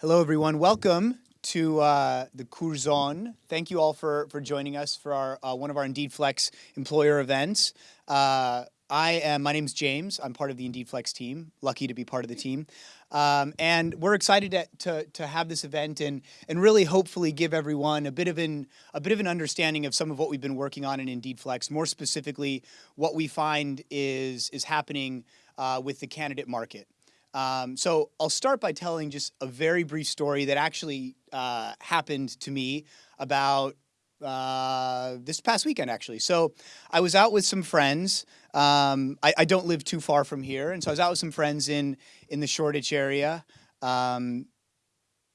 Hello, everyone. Welcome to uh, the Curzon. Thank you all for, for joining us for our uh, one of our Indeed Flex employer events. Uh, I am, my name's James. I'm part of the Indeed Flex team. Lucky to be part of the team. Um, and we're excited to, to, to, have this event and, and really hopefully give everyone a bit of an a bit of an understanding of some of what we've been working on in Indeed Flex. More specifically, what we find is is happening uh, with the candidate market. Um, so I'll start by telling just a very brief story that actually uh, happened to me about uh, this past weekend, actually. So I was out with some friends. Um, I, I, don't live too far from here, and so I was out with some friends in in the Shoreditch area. Um,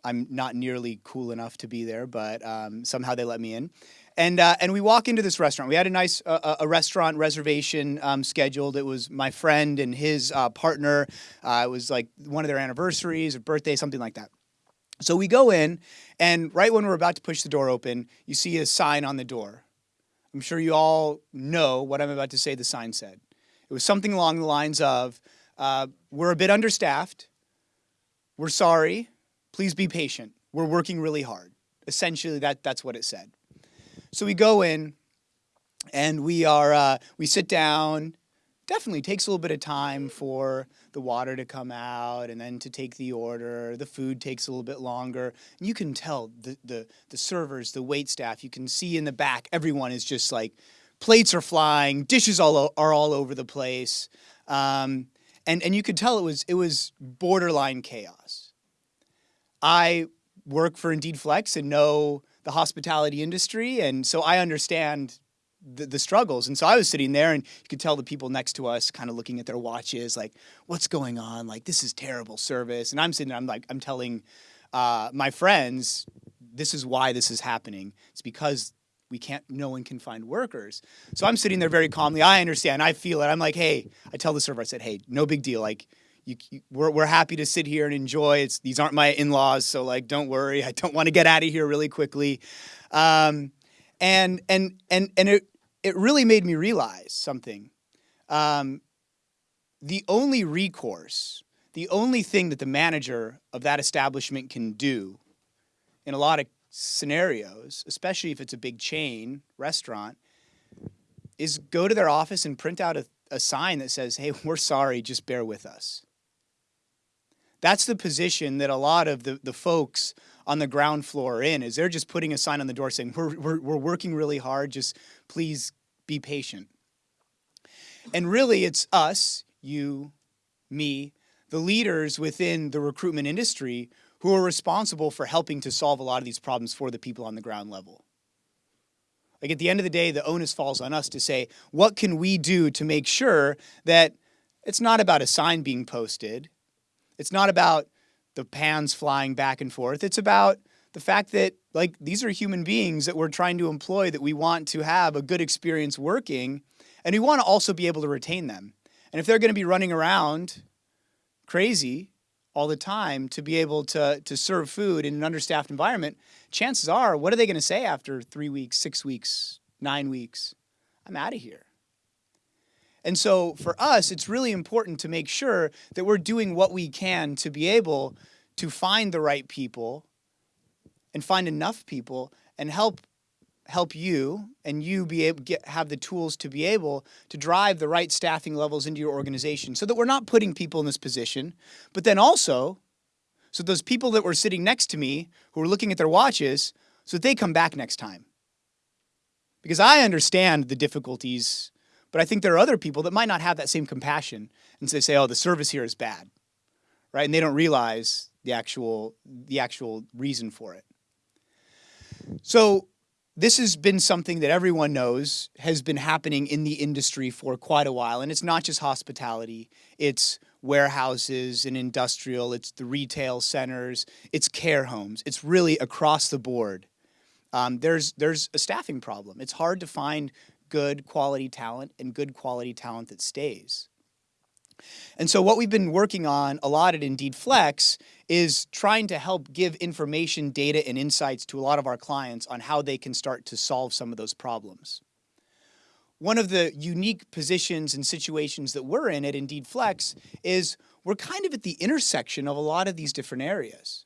I'm not nearly cool enough to be there, but um, somehow they let me in. And, uh, and we walk into this restaurant. We had a nice uh, a restaurant reservation um, scheduled. It was my friend and his uh, partner. Uh, it was like one of their anniversaries, a birthday, something like that. So we go in, and right when we're about to push the door open, you see a sign on the door. I'm sure you all know what I'm about to say the sign said. It was something along the lines of, uh, we're a bit understaffed. We're sorry. Please be patient. We're working really hard. Essentially, that, that's what it said. So we go in and we are, uh, we sit down. Definitely takes a little bit of time for the water to come out and then to take the order. The food takes a little bit longer. And you can tell the, the, the servers, the wait staff, you can see in the back, everyone is just like, plates are flying, dishes all are all over the place. Um, and, and you could tell it was, it was borderline chaos. I work for Indeed Flex and know the hospitality industry, and so I understand the, the, struggles. And so I was sitting there, and you could tell the people next to us kind of looking at their watches, like, "What's going on? Like, this is terrible service." And I'm sitting there, I'm like, I'm telling uh, my friends, this is why this is happening. It's because we can't, no one can find workers. So I'm sitting there very calmly. I understand. I feel it. I'm like, hey, I tell the server, I said, hey, no big deal. Like, you, we're, we're happy to sit here and enjoy. It's, these aren't my in-laws, so like, don't worry. I don't want to get out of here really quickly. Um, and, and, and, and it, it really made me realize something. Um, the only recourse, the only thing that the manager of that establishment can do in a lot of scenarios, especially if it's a big chain restaurant, is go to their office and print out a, a sign that says, hey, we're sorry, just bear with us. That's the position that a lot of the, the folks on the ground floor are in, is they're just putting a sign on the door saying, we're, we're, we're working really hard, just please be patient. And really it's us, you, me, the leaders within the recruitment industry who are responsible for helping to solve a lot of these problems for the people on the ground level. Like at the end of the day, the onus falls on us to say, what can we do to make sure that it's not about a sign being posted, it's not about the pans flying back and forth. It's about the fact that like these are human beings that we're trying to employ that we want to have a good experience working and we want to also be able to retain them. And if they're going to be running around crazy all the time to be able to, to serve food in an understaffed environment, chances are, what are they going to say after three weeks, six weeks, nine weeks? I'm out of here. And so for us, it's really important to make sure that we're doing what we can to be able to find the right people and find enough people and help help you and you be able get have the tools to be able to drive the right staffing levels into your organization so that we're not putting people in this position but then also so those people that were sitting next to me who were looking at their watches so that they come back next time. Because I understand the difficulties but I think there are other people that might not have that same compassion and they say, oh, the service here is bad, right? And they don't realize the actual, the actual reason for it. So this has been something that everyone knows has been happening in the industry for quite a while. And it's not just hospitality, it's warehouses and industrial, it's the retail centers, it's care homes. It's really across the board. Um, there's, there's a staffing problem. It's hard to find good quality talent and good quality talent that stays. And so what we've been working on a lot at Indeed Flex is trying to help give information, data, and insights to a lot of our clients on how they can start to solve some of those problems. One of the unique positions and situations that we're in at Indeed Flex is we're kind of at the intersection of a lot of these different areas.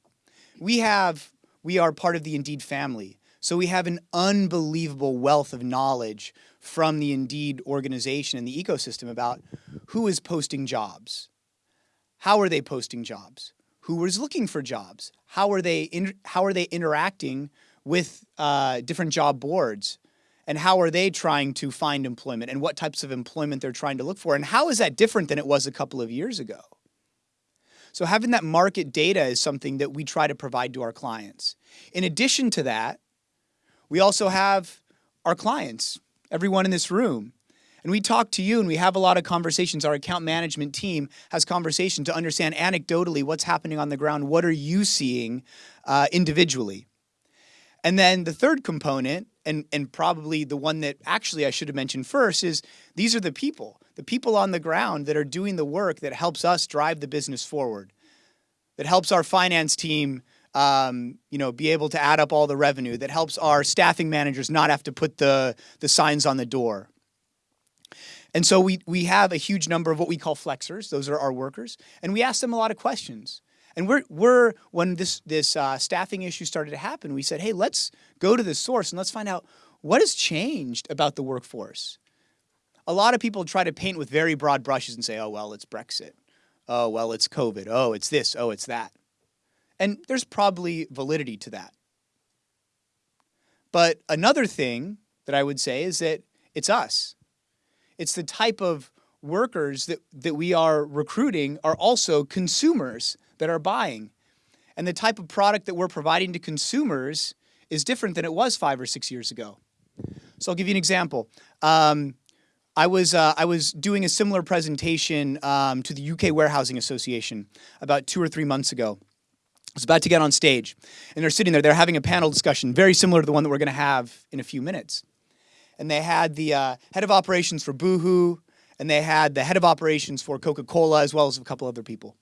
we have we are part of the Indeed family. So we have an unbelievable wealth of knowledge from the Indeed organization and the ecosystem about who is posting jobs. How are they posting jobs? Who is looking for jobs? How are they in, how are they interacting with uh, different job boards? And how are they trying to find employment and what types of employment they're trying to look for? And how is that different than it was a couple of years ago? So having that market data is something that we try to provide to our clients. In addition to that, we also have our clients, everyone in this room. And we talk to you and we have a lot of conversations. Our account management team has conversations to understand anecdotally what's happening on the ground. What are you seeing uh, individually? And then the third component, and, and probably the one that actually I should have mentioned first, is these are the people, the people on the ground that are doing the work that helps us drive the business forward, that helps our finance team um, you know, be able to add up all the revenue, that helps our staffing managers not have to put the, the signs on the door. And so we, we have a huge number of what we call flexers. Those are our workers. And we ask them a lot of questions. And we're, we're when this, this uh, staffing issue started to happen, we said, hey, let's go to the source and let's find out what has changed about the workforce. A lot of people try to paint with very broad brushes and say, oh, well, it's Brexit. Oh, well, it's COVID. Oh, it's this. Oh, it's that. And there's probably validity to that. But another thing that I would say is that it's us. It's the type of workers that, that we are recruiting are also consumers that are buying. And the type of product that we're providing to consumers is different than it was five or six years ago. So I'll give you an example. Um, I was uh, I was doing a similar presentation um, to the UK Warehousing Association about two or three months ago, was about to get on stage, and they're sitting there. They're having a panel discussion, very similar to the one that we're going to have in a few minutes. And they had the uh, head of operations for Boohoo, and they had the head of operations for Coca-Cola, as well as a couple other people.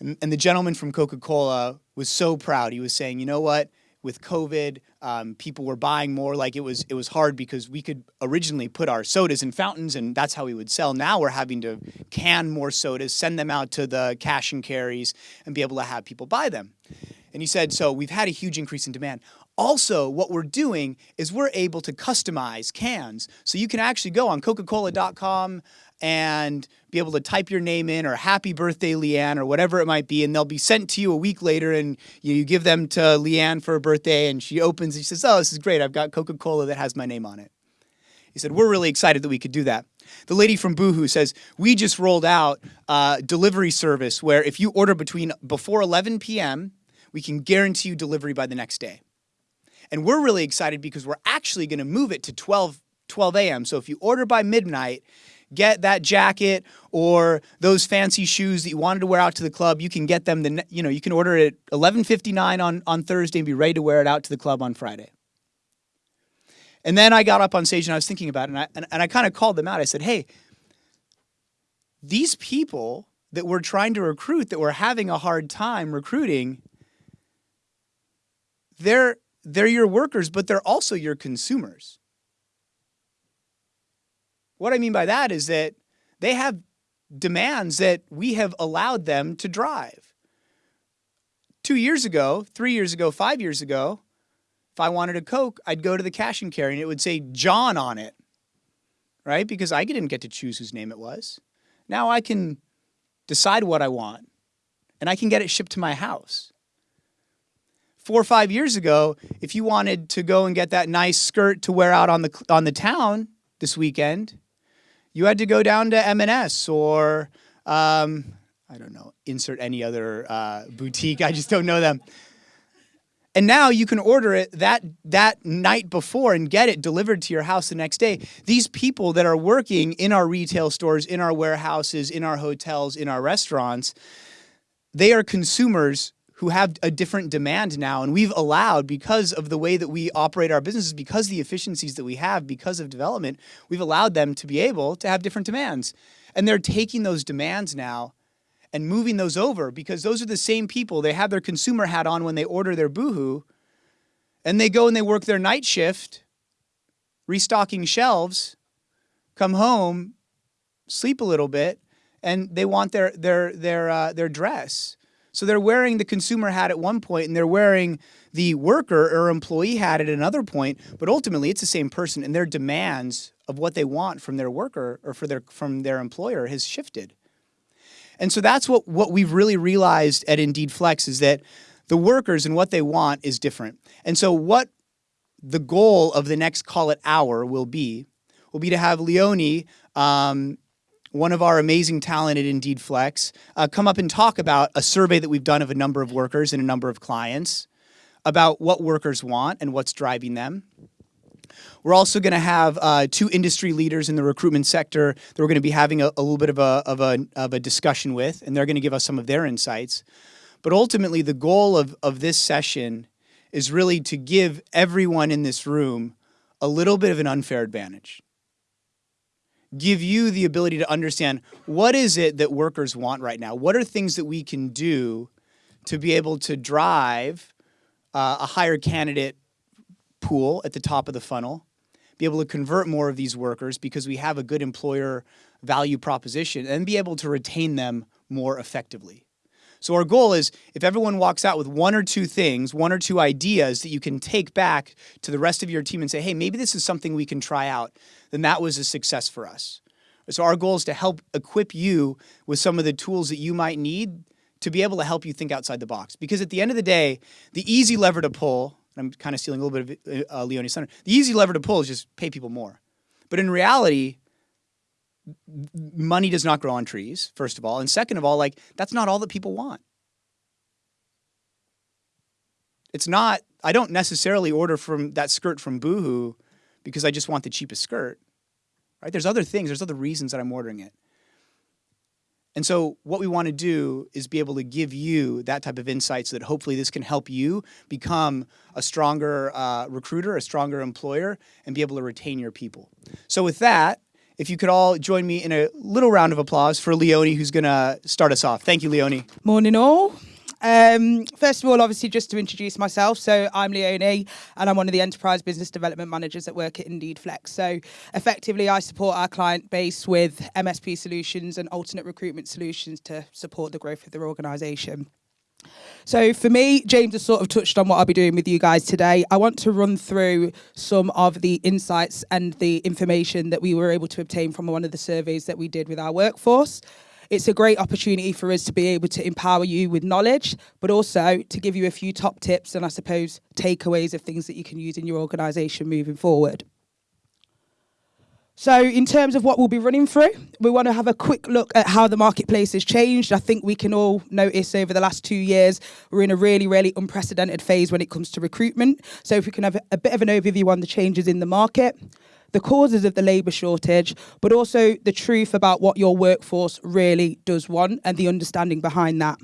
And, and the gentleman from Coca-Cola was so proud. He was saying, you know what? With COVID, um, people were buying more. Like it was, it was hard because we could originally put our sodas in fountains, and that's how we would sell. Now we're having to can more sodas, send them out to the cash and carries, and be able to have people buy them. And he said, so we've had a huge increase in demand. Also, what we're doing is we're able to customize cans. So you can actually go on Coca-Cola.com and be able to type your name in or happy birthday Leanne or whatever it might be and they'll be sent to you a week later and you, give them to Leanne for a birthday and she opens and she says, oh, this is great. I've got Coca-Cola that has my name on it. He said, we're really excited that we could do that. The lady from Boohoo says, we just rolled out a delivery service where if you order between before 11 p.m., we can guarantee you delivery by the next day. And we're really excited because we're actually going to move it to 12, 12 a.m. So if you order by midnight, get that jacket or those fancy shoes that you wanted to wear out to the club, you can get them, the, you know, you can order it at 11.59 on, on Thursday and be ready to wear it out to the club on Friday. And then I got up on stage and I was thinking about it and I, and, and I kind of called them out. I said, hey, these people that we're trying to recruit, that we're having a hard time recruiting, they're, they're your workers, but they're also your consumers. What I mean by that is that they have demands that we have allowed them to drive. Two years ago, three years ago, five years ago, if I wanted a Coke, I'd go to the cash and carry and it would say John on it, right? Because I didn't get to choose whose name it was. Now I can decide what I want and I can get it shipped to my house. Four or five years ago, if you wanted to go and get that nice skirt to wear out on the, on the town this weekend, you had to go down to M&S or, um, I don't know, insert any other uh, boutique. I just don't know them. And now you can order it that, that night before and get it delivered to your house the next day. These people that are working in our retail stores, in our warehouses, in our hotels, in our restaurants, they are consumers who have a different demand now. And we've allowed, because of the way that we operate our businesses, because the efficiencies that we have, because of development, we've allowed them to be able to have different demands. And they're taking those demands now and moving those over because those are the same people. They have their consumer hat on when they order their Boohoo and they go and they work their night shift, restocking shelves, come home, sleep a little bit, and they want their, their, their, uh, their dress. So they're wearing the consumer hat at one point and they're wearing the worker or employee hat at another point, but ultimately it's the same person and their demands of what they want from their worker or for their from their employer has shifted. And so that's what, what we've really realized at Indeed Flex is that the workers and what they want is different. And so what the goal of the next call it hour will be, will be to have Leonie, um, one of our amazing talent at Indeed Flex, uh, come up and talk about a survey that we've done of a number of workers and a number of clients about what workers want and what's driving them. We're also going to have uh, two industry leaders in the recruitment sector that we're going to be having a, a little bit of a, of, a, of a discussion with, and they're going to give us some of their insights. But ultimately, the goal of, of this session is really to give everyone in this room a little bit of an unfair advantage. Give you the ability to understand what is it that workers want right now? What are things that we can do to be able to drive uh, a higher candidate pool at the top of the funnel, be able to convert more of these workers because we have a good employer value proposition and be able to retain them more effectively. So our goal is if everyone walks out with one or two things, one or two ideas that you can take back to the rest of your team and say, hey, maybe this is something we can try out, then that was a success for us. So our goal is to help equip you with some of the tools that you might need to be able to help you think outside the box. Because at the end of the day, the easy lever to pull I'm kind of stealing a little bit of uh, Leonie's thunder. The easy lever to pull is just pay people more. But in reality, money does not grow on trees, first of all. And second of all, like that's not all that people want. It's not, I don't necessarily order from that skirt from Boohoo because I just want the cheapest skirt. Right? There's other things, there's other reasons that I'm ordering it. And so what we want to do is be able to give you that type of insight so that hopefully this can help you become a stronger uh, recruiter, a stronger employer, and be able to retain your people. So with that, if you could all join me in a little round of applause for Leonie, who's going to start us off. Thank you, Leonie. Morning all. Um, first of all, obviously, just to introduce myself. So I'm Leonie, and I'm one of the enterprise business development managers that work at Indeed Flex. So effectively, I support our client base with MSP solutions and alternate recruitment solutions to support the growth of their organisation. So for me, James has sort of touched on what I'll be doing with you guys today. I want to run through some of the insights and the information that we were able to obtain from one of the surveys that we did with our workforce. It's a great opportunity for us to be able to empower you with knowledge, but also to give you a few top tips and I suppose takeaways of things that you can use in your organisation moving forward. So in terms of what we'll be running through, we want to have a quick look at how the marketplace has changed. I think we can all notice over the last two years, we're in a really, really unprecedented phase when it comes to recruitment. So if we can have a bit of an overview on the changes in the market, the causes of the labour shortage, but also the truth about what your workforce really does want and the understanding behind that.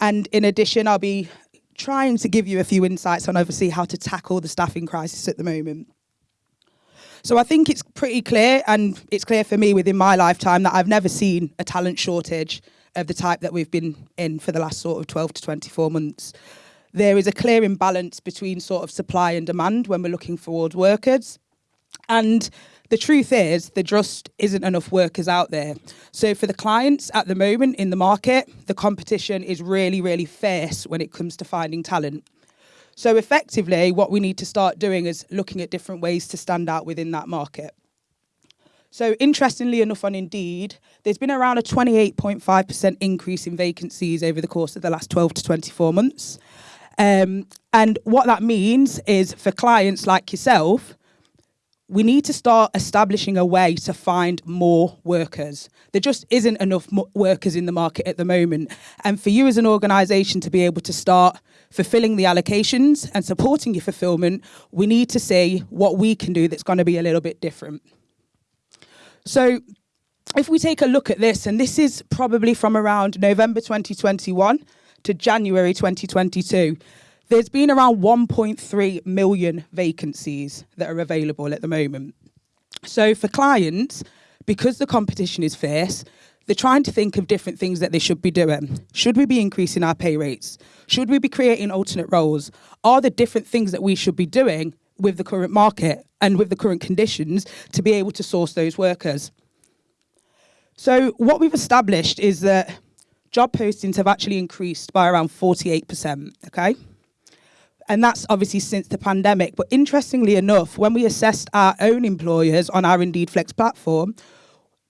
And in addition, I'll be trying to give you a few insights on obviously how to tackle the staffing crisis at the moment. So I think it's pretty clear, and it's clear for me within my lifetime that I've never seen a talent shortage of the type that we've been in for the last sort of 12 to 24 months. There is a clear imbalance between sort of supply and demand when we're looking for workers. And the truth is, there just isn't enough workers out there. So for the clients at the moment in the market, the competition is really, really fierce when it comes to finding talent. So effectively, what we need to start doing is looking at different ways to stand out within that market. So interestingly enough on Indeed, there's been around a 28.5% increase in vacancies over the course of the last 12 to 24 months. Um, and what that means is for clients like yourself, we need to start establishing a way to find more workers. There just isn't enough workers in the market at the moment. And for you as an organisation to be able to start fulfilling the allocations and supporting your fulfilment, we need to see what we can do that's going to be a little bit different. So if we take a look at this, and this is probably from around November 2021 to January 2022, there's been around 1.3 million vacancies that are available at the moment. So for clients, because the competition is fierce, they're trying to think of different things that they should be doing. Should we be increasing our pay rates? Should we be creating alternate roles? Are there different things that we should be doing with the current market and with the current conditions to be able to source those workers? So what we've established is that job postings have actually increased by around 48%, okay? And that's obviously since the pandemic. But interestingly enough, when we assessed our own employers on our Indeed Flex platform,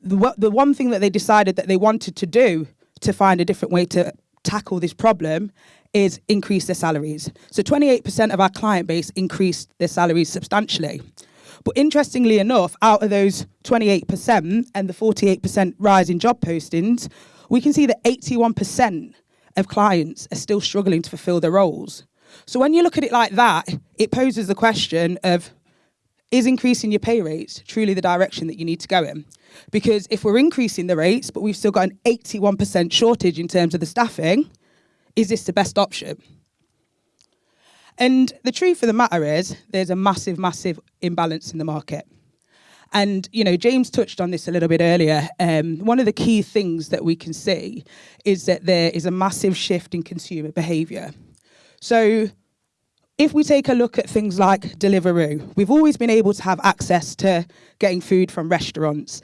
the, the one thing that they decided that they wanted to do to find a different way to tackle this problem is increase their salaries. So 28% of our client base increased their salaries substantially. But interestingly enough, out of those 28% and the 48% rise in job postings, we can see that 81% of clients are still struggling to fulfill their roles. So when you look at it like that, it poses the question of is increasing your pay rates truly the direction that you need to go in? Because if we're increasing the rates, but we've still got an 81% shortage in terms of the staffing, is this the best option? And the truth of the matter is, there's a massive, massive imbalance in the market. And you know, James touched on this a little bit earlier. Um, one of the key things that we can see is that there is a massive shift in consumer behaviour. So, if we take a look at things like Deliveroo, we've always been able to have access to getting food from restaurants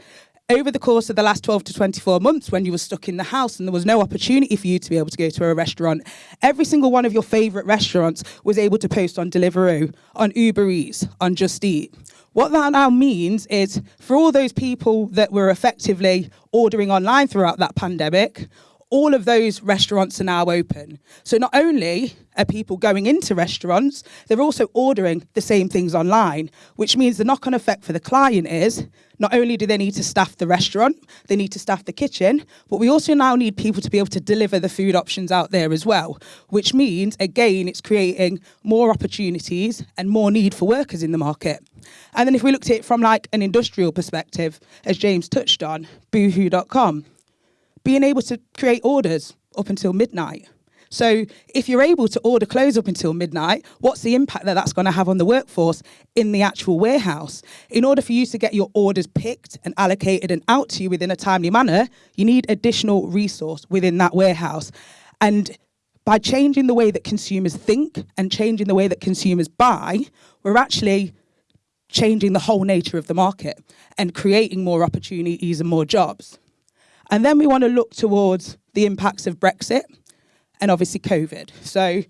over the course of the last 12 to 24 months when you were stuck in the house and there was no opportunity for you to be able to go to a restaurant, every single one of your favourite restaurants was able to post on Deliveroo, on Uber Eats, on Just Eat. What that now means is for all those people that were effectively ordering online throughout that pandemic, all of those restaurants are now open. So not only are people going into restaurants, they're also ordering the same things online, which means the knock on effect for the client is not only do they need to staff the restaurant, they need to staff the kitchen, but we also now need people to be able to deliver the food options out there as well, which means, again, it's creating more opportunities and more need for workers in the market. And then if we looked at it from like an industrial perspective, as James touched on, boohoo.com, being able to create orders up until midnight. So if you're able to order clothes up until midnight, what's the impact that that's going to have on the workforce in the actual warehouse? In order for you to get your orders picked and allocated and out to you within a timely manner, you need additional resource within that warehouse. And by changing the way that consumers think and changing the way that consumers buy, we're actually changing the whole nature of the market and creating more opportunities and more jobs. And then we want to look towards the impacts of Brexit and obviously COVID. So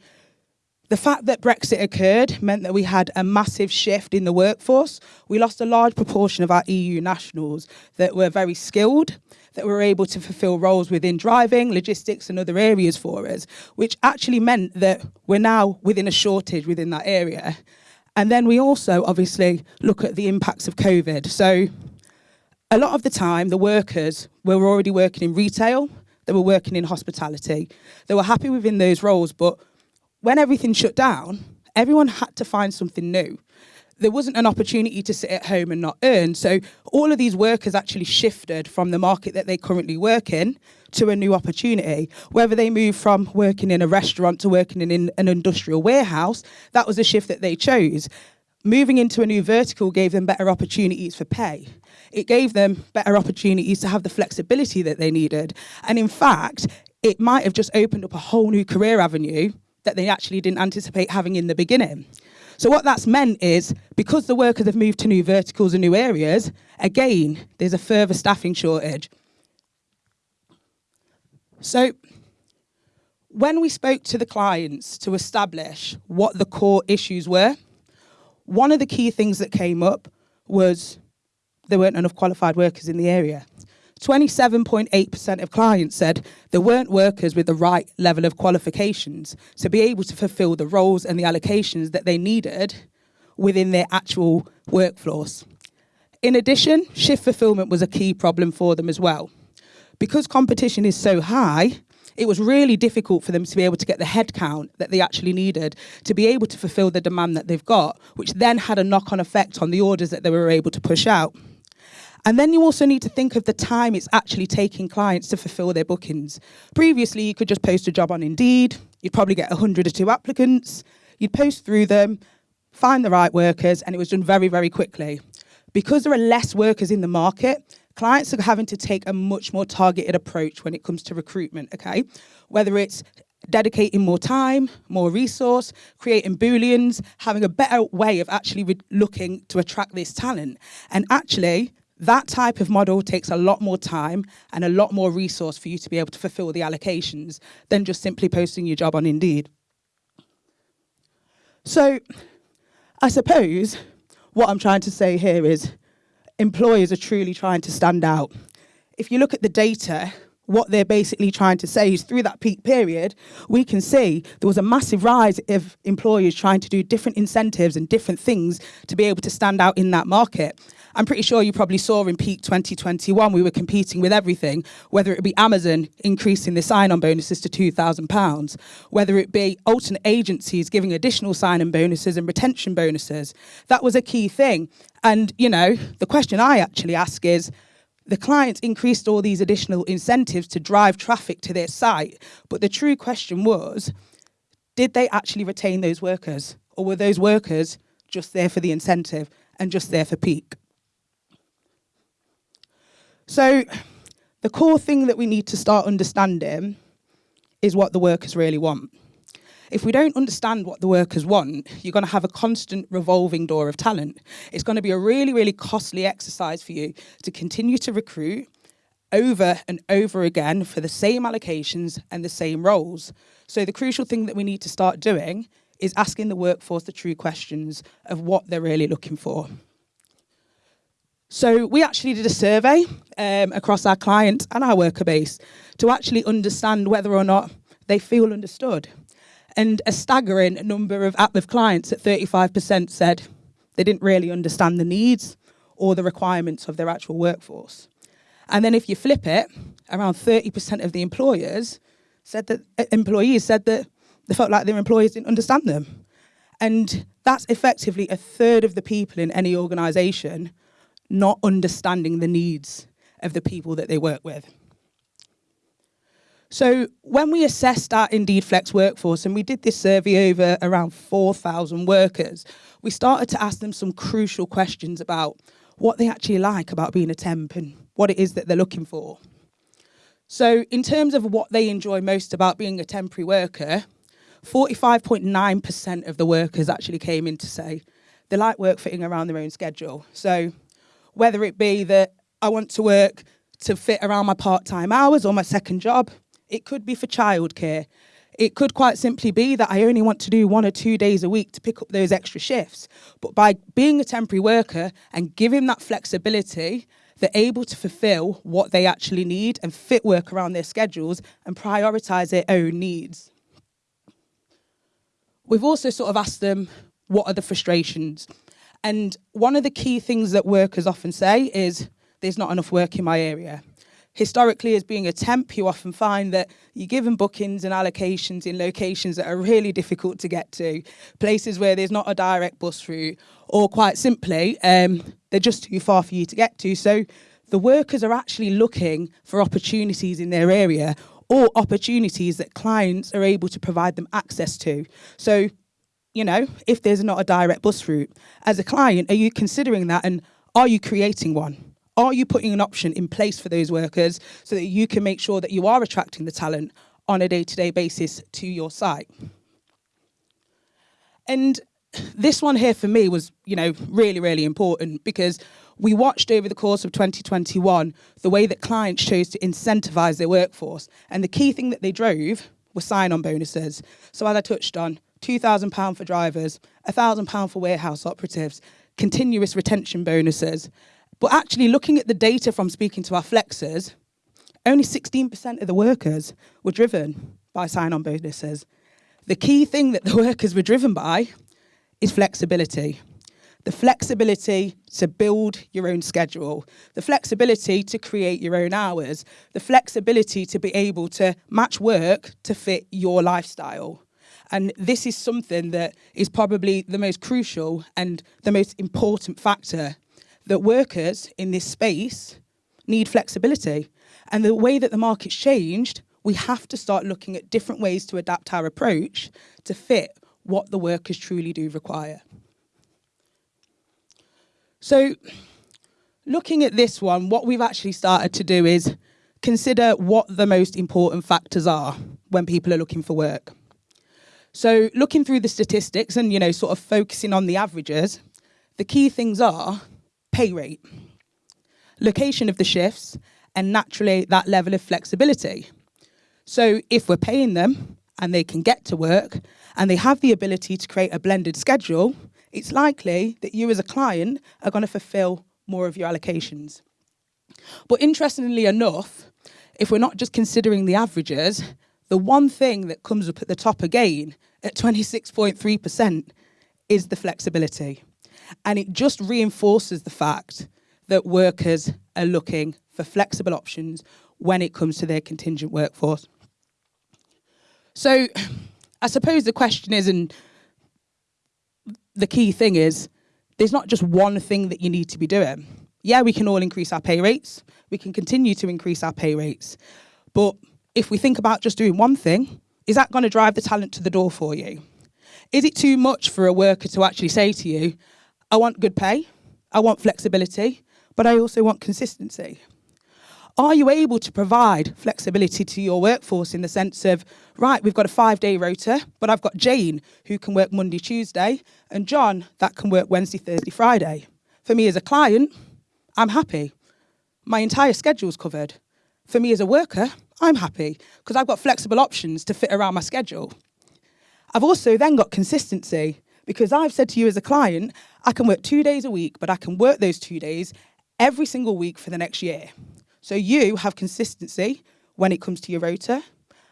the fact that Brexit occurred meant that we had a massive shift in the workforce. We lost a large proportion of our EU nationals that were very skilled, that were able to fulfill roles within driving, logistics, and other areas for us, which actually meant that we're now within a shortage within that area. And then we also obviously look at the impacts of COVID. So a lot of the time, the workers were already working in retail, they were working in hospitality. They were happy within those roles, but when everything shut down, everyone had to find something new. There wasn't an opportunity to sit at home and not earn. So all of these workers actually shifted from the market that they currently work in to a new opportunity. Whether they moved from working in a restaurant to working in an industrial warehouse, that was a shift that they chose. Moving into a new vertical gave them better opportunities for pay it gave them better opportunities to have the flexibility that they needed. And in fact, it might have just opened up a whole new career avenue that they actually didn't anticipate having in the beginning. So what that's meant is because the workers have moved to new verticals and new areas, again, there's a further staffing shortage. So when we spoke to the clients to establish what the core issues were, one of the key things that came up was there weren't enough qualified workers in the area. 27.8% of clients said there weren't workers with the right level of qualifications to be able to fulfill the roles and the allocations that they needed within their actual workforce. In addition, shift fulfillment was a key problem for them as well. Because competition is so high, it was really difficult for them to be able to get the headcount that they actually needed to be able to fulfill the demand that they've got, which then had a knock on effect on the orders that they were able to push out. And then you also need to think of the time it's actually taking clients to fulfill their bookings. Previously, you could just post a job on Indeed, you'd probably get 100 or two applicants, you'd post through them, find the right workers, and it was done very, very quickly. Because there are less workers in the market, clients are having to take a much more targeted approach when it comes to recruitment, okay? Whether it's dedicating more time, more resource, creating booleans, having a better way of actually looking to attract this talent. And actually, That type of model takes a lot more time and a lot more resource for you to be able to fulfill the allocations than just simply posting your job on Indeed. So, I suppose what I'm trying to say here is employers are truly trying to stand out. If you look at the data, what they're basically trying to say is through that peak period, we can see there was a massive rise of employers trying to do different incentives and different things to be able to stand out in that market. I'm pretty sure you probably saw in peak 2021, we were competing with everything, whether it be Amazon increasing the sign-on bonuses to £2,000, whether it be alternate agencies giving additional sign-on bonuses and retention bonuses. That was a key thing. And, you know, the question I actually ask is, the clients increased all these additional incentives to drive traffic to their site. But the true question was, did they actually retain those workers? Or were those workers just there for the incentive and just there for peak? So the core thing that we need to start understanding is what the workers really want. If we don't understand what the workers want, you're going to have a constant revolving door of talent. It's going to be a really, really costly exercise for you to continue to recruit over and over again for the same allocations and the same roles. So the crucial thing that we need to start doing is asking the workforce the true questions of what they're really looking for. So we actually did a survey um, across our clients and our worker base to actually understand whether or not they feel understood. And a staggering number of active clients at 35% said they didn't really understand the needs or the requirements of their actual workforce. And then if you flip it, around 30% of the employers said that uh, employees said that they felt like their employers didn't understand them. And that's effectively a third of the people in any organisation not understanding the needs of the people that they work with. So when we assessed our Indeed Flex workforce, and we did this survey over around 4,000 workers, we started to ask them some crucial questions about what they actually like about being a temp and what it is that they're looking for. So in terms of what they enjoy most about being a temporary worker, 45.9% of the workers actually came in to say they like work fitting around their own schedule. So whether it be that I want to work to fit around my part-time hours or my second job, it could be for childcare. It could quite simply be that I only want to do one or two days a week to pick up those extra shifts. But by being a temporary worker and giving that flexibility, they're able to fulfill what they actually need and fit work around their schedules and prioritise their own needs. We've also sort of asked them, what are the frustrations? And one of the key things that workers often say is, there's not enough work in my area historically as being a temp, you often find that you're given bookings and allocations in locations that are really difficult to get to, places where there's not a direct bus route, or quite simply, um, they're just too far for you to get to. So the workers are actually looking for opportunities in their area or opportunities that clients are able to provide them access to. So, you know, if there's not a direct bus route, as a client, are you considering that and are you creating one? Are you putting an option in place for those workers so that you can make sure that you are attracting the talent on a day-to-day -day basis to your site? And this one here for me was, you know, really, really important because we watched over the course of 2021 the way that clients chose to incentivize their workforce. And the key thing that they drove was sign-on bonuses. So as I touched on, £2,000 for drivers, £1,000 for warehouse operatives, continuous retention bonuses, but actually looking at the data from speaking to our flexers, only 16% of the workers were driven by sign-on bonuses. The key thing that the workers were driven by is flexibility. The flexibility to build your own schedule, the flexibility to create your own hours, the flexibility to be able to match work to fit your lifestyle. And this is something that is probably the most crucial and the most important factor that workers in this space need flexibility. And the way that the market's changed, we have to start looking at different ways to adapt our approach to fit what the workers truly do require. So looking at this one, what we've actually started to do is consider what the most important factors are when people are looking for work. So looking through the statistics and, you know, sort of focusing on the averages, the key things are pay rate. location of the shifts, and naturally that level of flexibility. So if we're paying them and they can get to work and they have the ability to create a blended schedule, it's likely that you as a client are going to fulfill more of your allocations. But interestingly enough, if we're not just considering the averages, the one thing that comes up at the top again at 26.3% is the flexibility. And it just reinforces the fact that workers are looking for flexible options when it comes to their contingent workforce. So I suppose the question is, and the key thing is, there's not just one thing that you need to be doing. Yeah, we can all increase our pay rates. We can continue to increase our pay rates. But if we think about just doing one thing, is that going to drive the talent to the door for you? Is it too much for a worker to actually say to you, I want good pay, I want flexibility, but I also want consistency? Are you able to provide flexibility to your workforce in the sense of, right, we've got a five day rota, but I've got Jane who can work Monday, Tuesday, and John that can work Wednesday, Thursday, Friday. For me as a client, I'm happy. My entire schedule's covered. For me as a worker, I'm happy because I've got flexible options to fit around my schedule. I've also then got consistency because I've said to you as a client, I can work two days a week, but I can work those two days every single week for the next year. So you have consistency when it comes to your rota,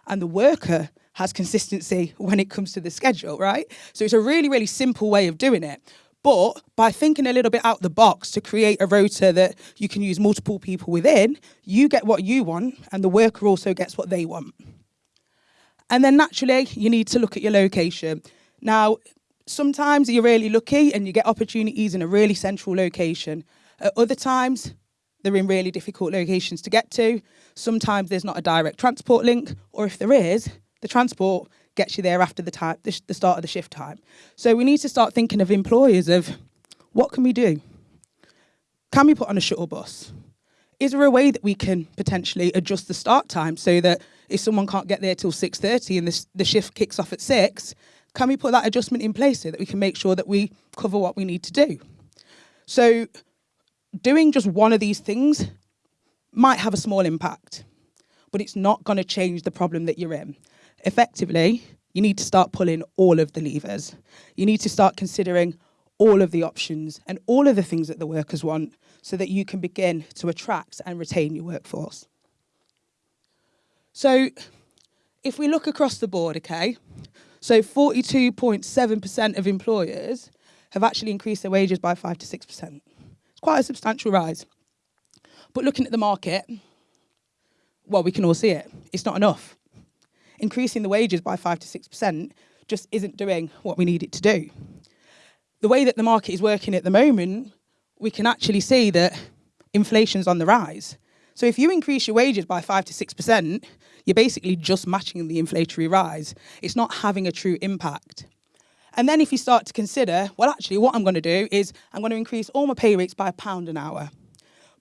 and the worker has consistency when it comes to the schedule, right? So it's a really, really simple way of doing it. But by thinking a little bit out the box to create a rota that you can use multiple people within, you get what you want, and the worker also gets what they want. And then naturally, you need to look at your location. Now, sometimes you're really lucky and you get opportunities in a really central location. At other times, they're in really difficult locations to get to. Sometimes there's not a direct transport link, or if there is, the transport gets you there after the time, the, the start of the shift time. So we need to start thinking of employers of what can we do? Can we put on a shuttle bus? Is there a way that we can potentially adjust the start time so that if someone can't get there till 6.30 and the, the shift kicks off at 6, can we put that adjustment in place so that we can make sure that we cover what we need to do? So doing just one of these things might have a small impact, but it's not going to change the problem that you're in. Effectively, you need to start pulling all of the levers. You need to start considering all of the options and all of the things that the workers want so that you can begin to attract and retain your workforce. So if we look across the board, okay, so 42.7% of employers have actually increased their wages by 5 to 6%. It's quite a substantial rise. But looking at the market, well, we can all see it. It's not enough. Increasing the wages by 5 to 6% just isn't doing what we need it to do. The way that the market is working at the moment, we can actually see that inflation's on the rise. So if you increase your wages by 5 to 6%, you're basically just matching the inflationary rise. It's not having a true impact. And then if you start to consider, well, actually, what I'm going to do is I'm going to increase all my pay rates by a pound an hour.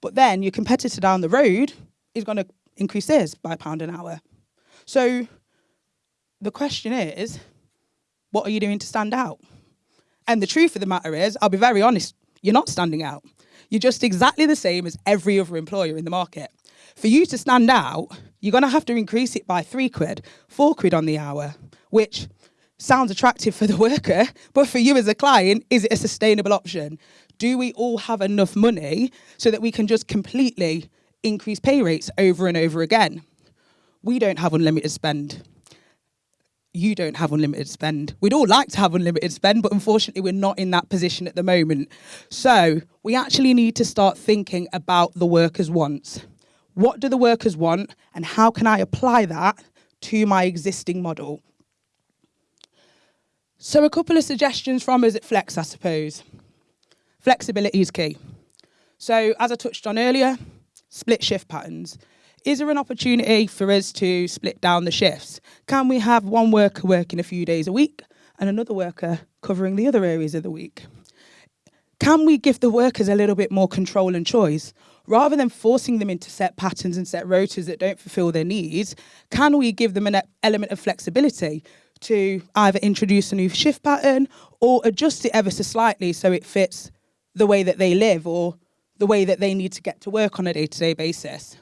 But then your competitor down the road is going to increase theirs by a pound an hour. So the question is, what are you doing to stand out? And the truth of the matter is, I'll be very honest, you're not standing out. You're just exactly the same as every other employer in the market. For you to stand out, you're going to have to increase it by three quid, four quid on the hour, which sounds attractive for the worker, but for you as a client, is it a sustainable option? Do we all have enough money so that we can just completely increase pay rates over and over again? We don't have unlimited spend. You don't have unlimited spend. We'd all like to have unlimited spend, but unfortunately, we're not in that position at the moment. So, we actually need to start thinking about the workers' wants. What do the workers want, and how can I apply that to my existing model? So, a couple of suggestions from us at Flex, I suppose. Flexibility is key. So, as I touched on earlier, split shift patterns. Is there an opportunity for us to split down the shifts? Can we have one worker working a few days a week and another worker covering the other areas of the week? Can we give the workers a little bit more control and choice? rather than forcing them into set patterns and set rotas that don't fulfill their needs, can we give them an element of flexibility to either introduce a new shift pattern or adjust it ever so slightly so it fits the way that they live or the way that they need to get to work on a day to day basis.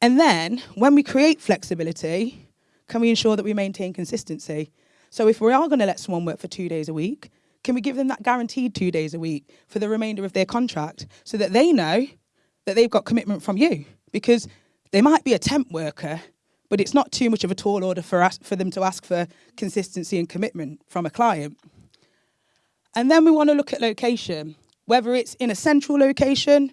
And then when we create flexibility, can we ensure that we maintain consistency? So if we are going to let someone work for two days a week, can we give them that guaranteed two days a week for the remainder of their contract so that they know that they've got commitment from you? Because they might be a temp worker, but it's not too much of a tall order for, us, for them to ask for consistency and commitment from a client. And then we want to look at location, whether it's in a central location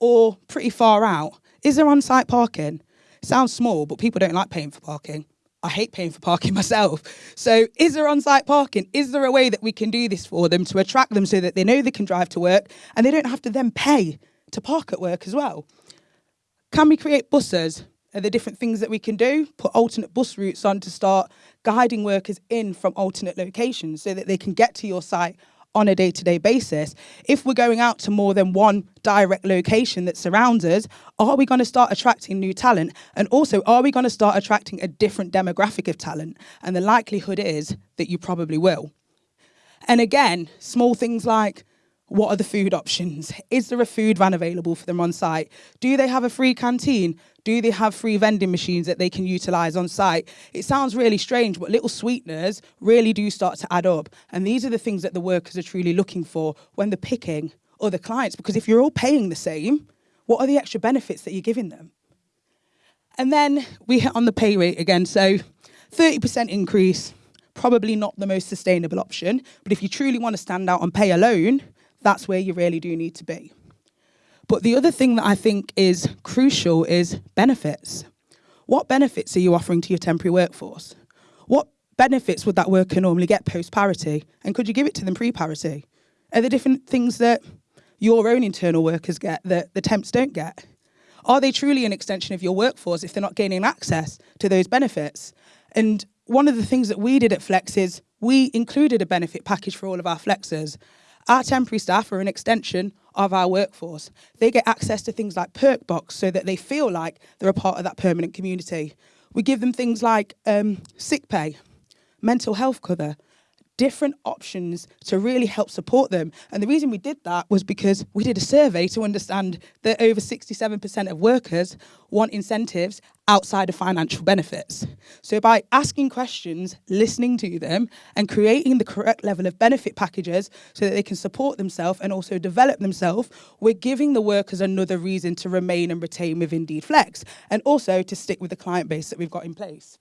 or pretty far out. Is there on-site parking? Sounds small, but people don't like paying for parking. I hate paying for parking myself. So, is there on site parking? Is there a way that we can do this for them to attract them so that they know they can drive to work and they don't have to then pay to park at work as well? Can we create buses? Are there different things that we can do? Put alternate bus routes on to start guiding workers in from alternate locations so that they can get to your site on a day to day basis. If we're going out to more than one direct location that surrounds us, are we going to start attracting new talent? And also, are we going to start attracting a different demographic of talent? And the likelihood is that you probably will. And again, small things like what are the food options? Is there a food van available for them on site? Do they have a free canteen? Do they have free vending machines that they can utilise on site? It sounds really strange, but little sweeteners really do start to add up. And these are the things that the workers are truly looking for when they're picking other clients. Because if you're all paying the same, what are the extra benefits that you're giving them? And then we hit on the pay rate again. So 30% increase, probably not the most sustainable option. But if you truly want to stand out on pay alone, that's where you really do need to be. But the other thing that I think is crucial is benefits. What benefits are you offering to your temporary workforce? What benefits would that worker normally get post parity? And could you give it to them pre parity? Are there different things that your own internal workers get that the temps don't get? Are they truly an extension of your workforce if they're not gaining access to those benefits? And one of the things that we did at Flex is we included a benefit package for all of our flexers. Our temporary staff are an extension of our workforce. They get access to things like Perkbox so that they feel like they're a part of that permanent community. We give them things like um, sick pay, mental health cover, different options to really help support them. And the reason we did that was because we did a survey to understand that over 67% of workers want incentives outside of financial benefits. So by asking questions, listening to them, and creating the correct level of benefit packages so that they can support themselves and also develop themselves, we're giving the workers another reason to remain and retain with Indeed Flex, and also to stick with the client base that we've got in place.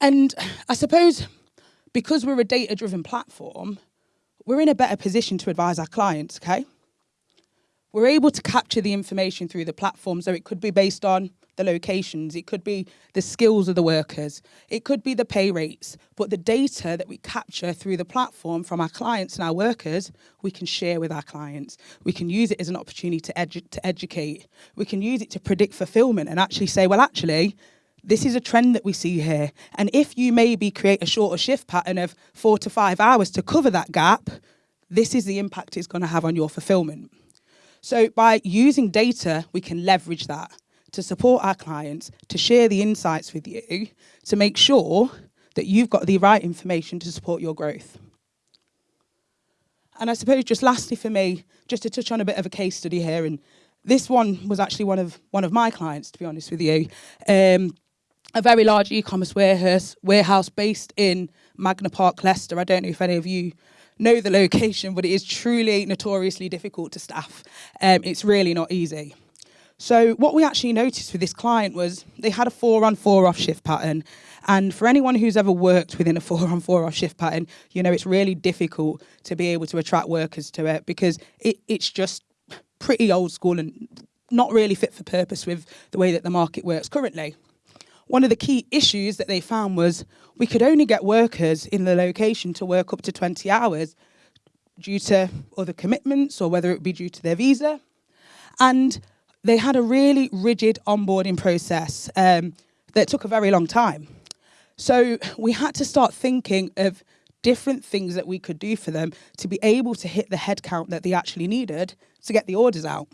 And I suppose because we're a data driven platform, we're in a better position to advise our clients, okay? We're able to capture the information through the platform, so it could be based on the locations, it could be the skills of the workers, it could be the pay rates, but the data that we capture through the platform from our clients and our workers, we can share with our clients. We can use it as an opportunity to, edu to educate. We can use it to predict fulfillment and actually say, well, actually, this is a trend that we see here. And if you maybe create a shorter shift pattern of four to five hours to cover that gap, this is the impact it's going to have on your fulfillment. So by using data, we can leverage that to support our clients, to share the insights with you, to make sure that you've got the right information to support your growth. And I suppose just lastly for me, just to touch on a bit of a case study here, and this one was actually one of one of my clients, to be honest with you. Um, a very large e-commerce warehouse, warehouse based in Magna Park, Leicester. I don't know if any of you know the location, but it is truly notoriously difficult to staff. Um, it's really not easy. So what we actually noticed with this client was they had a four on four off shift pattern. And for anyone who's ever worked within a four on four off shift pattern, you know, it's really difficult to be able to attract workers to it because it, it's just pretty old school and not really fit for purpose with the way that the market works currently one of the key issues that they found was we could only get workers in the location to work up to 20 hours due to other commitments or whether it be due to their visa. And they had a really rigid onboarding process um, that took a very long time. So we had to start thinking of different things that we could do for them to be able to hit the headcount that they actually needed to get the orders out.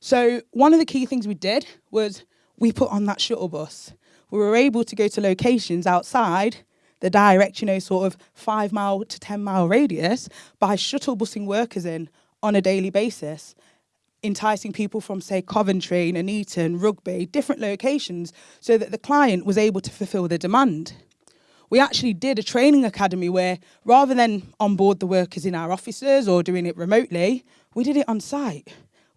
So one of the key things we did was we put on that shuttle bus. We were able to go to locations outside the direct, you know, sort of five mile to 10 mile radius by shuttle busing workers in on a daily basis, enticing people from, say, Coventry, and Nuneaton, Rugby, different locations, so that the client was able to fulfill the demand. We actually did a training academy where rather than onboard the workers in our offices or doing it remotely, we did it on site.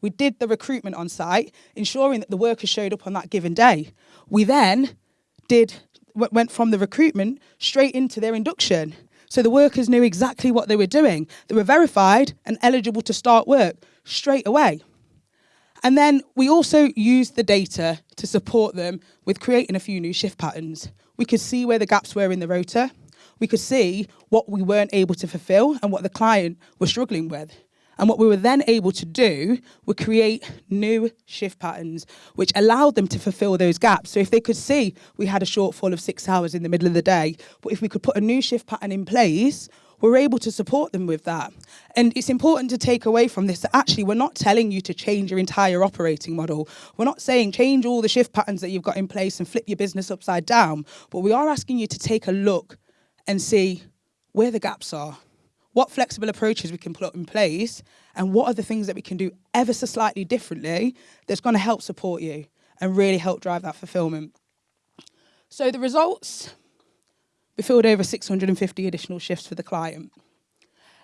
We did the recruitment on site, ensuring that the workers showed up on that given day. We then did went from the recruitment straight into their induction. So the workers knew exactly what they were doing. They were verified and eligible to start work straight away. And then we also used the data to support them with creating a few new shift patterns. We could see where the gaps were in the rota. We could see what we weren't able to fulfill and what the client was struggling with. And what we were then able to do was create new shift patterns, which allowed them to fulfill those gaps. So if they could see we had a shortfall of six hours in the middle of the day, but if we could put a new shift pattern in place, we're able to support them with that. And it's important to take away from this that actually we're not telling you to change your entire operating model. We're not saying change all the shift patterns that you've got in place and flip your business upside down, but we are asking you to take a look and see where the gaps are what flexible approaches we can put in place and what are the things that we can do ever so slightly differently that's going to help support you and really help drive that fulfillment. So the results, we filled over 650 additional shifts for the client.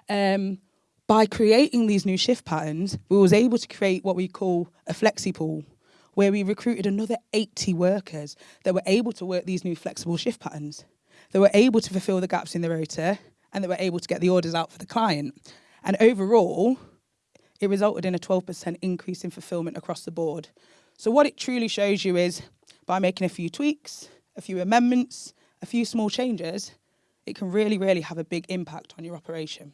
Um, by creating these new shift patterns, we was able to create what we call a flexi pool, where we recruited another 80 workers that were able to work these new flexible shift patterns. They were able to fulfill the gaps in the rota and they were able to get the orders out for the client. And overall, it resulted in a 12% increase in fulfillment across the board. So what it truly shows you is by making a few tweaks, a few amendments, a few small changes, it can really, really have a big impact on your operation.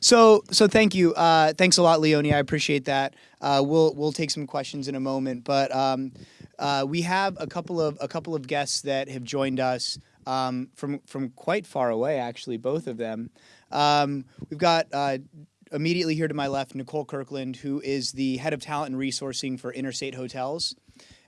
So, so thank you. Uh, thanks a lot, Leonie. I appreciate that. Uh, we'll we'll take some questions in a moment, but um, uh, we have a couple of a couple of guests that have joined us um, from from quite far away. Actually, both of them. Um, we've got uh, immediately here to my left Nicole Kirkland, who is the head of talent and resourcing for Interstate Hotels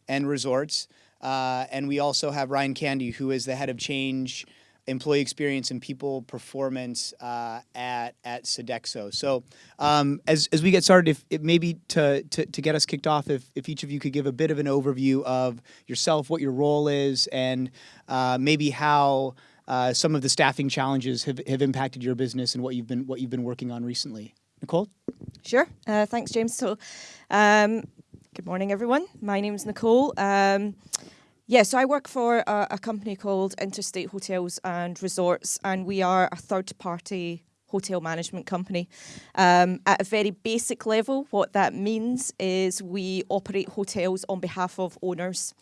and Resorts, uh, and we also have Ryan Candy, who is the head of change employee experience and people performance uh, at at Sodexo. So um, as, as we get started, if, maybe to, to, to get us kicked off, if, if each of you could give a bit of an overview of yourself, what your role is, and uh, maybe how uh, some of the staffing challenges have, have impacted your business and what you've been what you've been working on recently. Nicole. Sure. Uh, thanks, James. So, um, good morning, everyone. My name is Nicole. Um, yeah, so I work for a, a, company called Interstate Hotels and Resorts, and we are a third party hotel management company. Um, at a very basic level, what that means is we operate hotels on behalf of owners.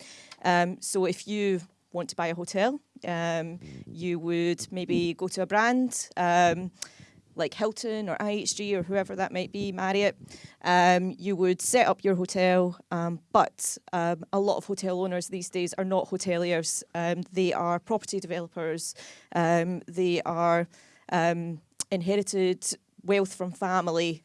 Um, so if you want to buy a hotel, um, you would maybe go to a brand um, like Hilton or IHG or whoever that might be, Marriott, um, you would set up your hotel. Um, but um, a lot of hotel owners these days are not hoteliers. Um, they are property developers. Um, they are um, inherited wealth from family.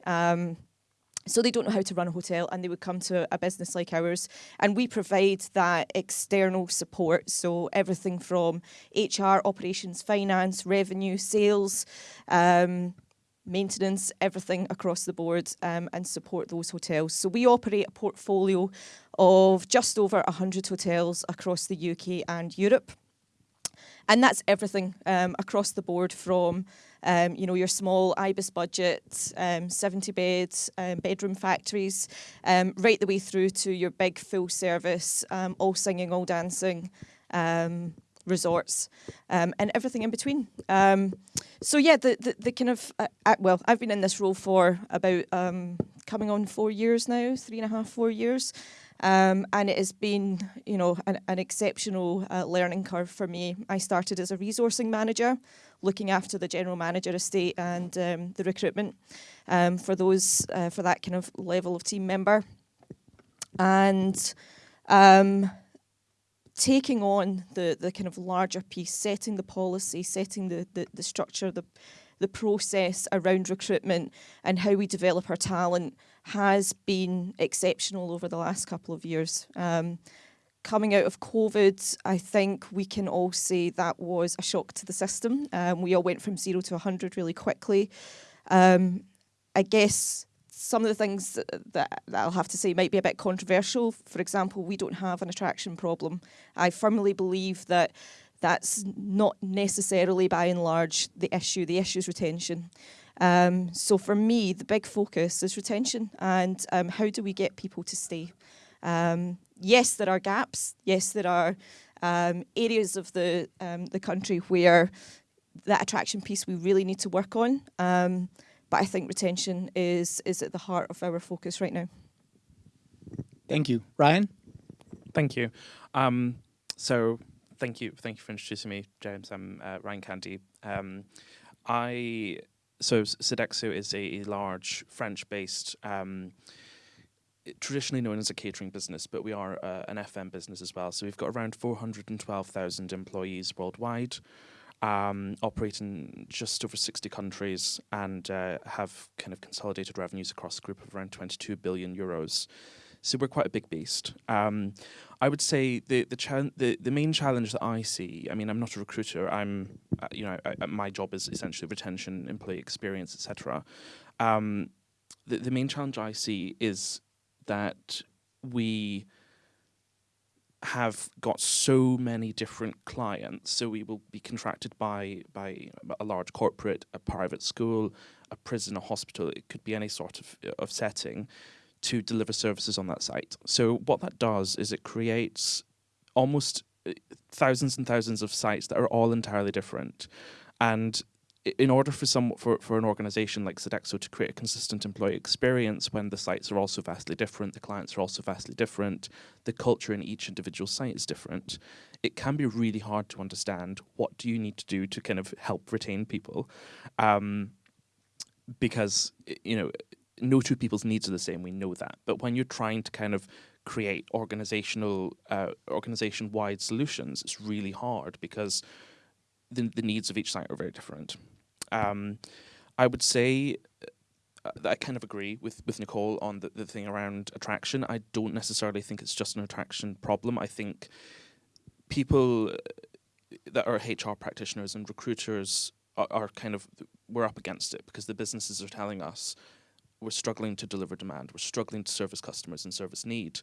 so they don't know how to run a hotel and they would come to a business like ours and we provide that external support so everything from hr operations finance revenue sales um, maintenance, everything across the board um, and support those hotels. So we operate a portfolio of just over 100 hotels across the UK and Europe. And that's everything um, across the board from um, you know, your small IBIS budget, um, 70 beds, um, bedroom factories, um, right the way through to your big full service, all singing, all dancing, resorts, um, and everything in between. Um, so yeah, the, the, the kind of, uh, uh, well, I've been in this role for about um, coming on four years now, three and a half, four years. Um, and it has been, you know, an, an exceptional uh, learning curve for me. I started as a resourcing manager, looking after the general manager estate and um, the recruitment um, for those, uh, for that kind of level of team member. And um, taking on the, the kind of larger piece, setting the policy, setting the, the, the structure, the, the process around recruitment and how we develop our talent has been exceptional over the last couple of years. Um, coming out of COVID, I think we can all say that was a shock to the system. Um, we all went from zero to 100 really quickly. Um, I guess some of the things that, that, I'll have to say might be a bit controversial. For example, we don't have an attraction problem. I firmly believe that that's not necessarily by and large the issue. The issue is retention. Um, so for me, the big focus is retention and um, how do we get people to stay? Um, yes, there are gaps. Yes, there are um, areas of the um, the country where that attraction piece we really need to work on. But I think retention is is at the heart of our focus right now. Thank you, Ryan. Thank you. Um, so, thank you, thank you for introducing me, James. I'm uh, Ryan Candy. Um, I so Sodexo is a, large French-based, um, traditionally known as a catering business, but we are uh, an FM business as well. So we've got around 412,000 employees worldwide um, operate in just over 60 countries and uh, have kind of consolidated revenues across a group of around 22 billion euros. So we're quite a big beast. Um, I would say the the, the the main challenge that I see. I mean, I'm not a recruiter. I'm, uh, you know, I, my job is essentially retention, employee experience, etc. Um, the the main challenge I see is that we have got so many different clients. So we will be contracted by by a large corporate, a private school, a prison, a hospital. It could be any sort of of setting to deliver services on that site. So what that does is it creates almost uh, thousands and thousands of sites that are all entirely different, and in order for some for, for an organization like Sodexo to create a consistent employee experience when the sites are also vastly different, the clients are also vastly different, the culture in each individual site is different, it can be really hard to understand what do you need to do to kind of help retain people. Um, because, you know, no two people's needs are the same, we know that. But when you're trying to kind of create organizational, uh, organization-wide solutions, it's really hard because the, the needs of each site are very different. Um, I would say uh, I kind of agree with, with Nicole on the, the thing around attraction. I don't necessarily think it's just an attraction problem. I think people uh, that are HR practitioners and recruiters are, are kind of, we're up against it because the businesses are telling us we're struggling to deliver demand, we're struggling to service customers and service need.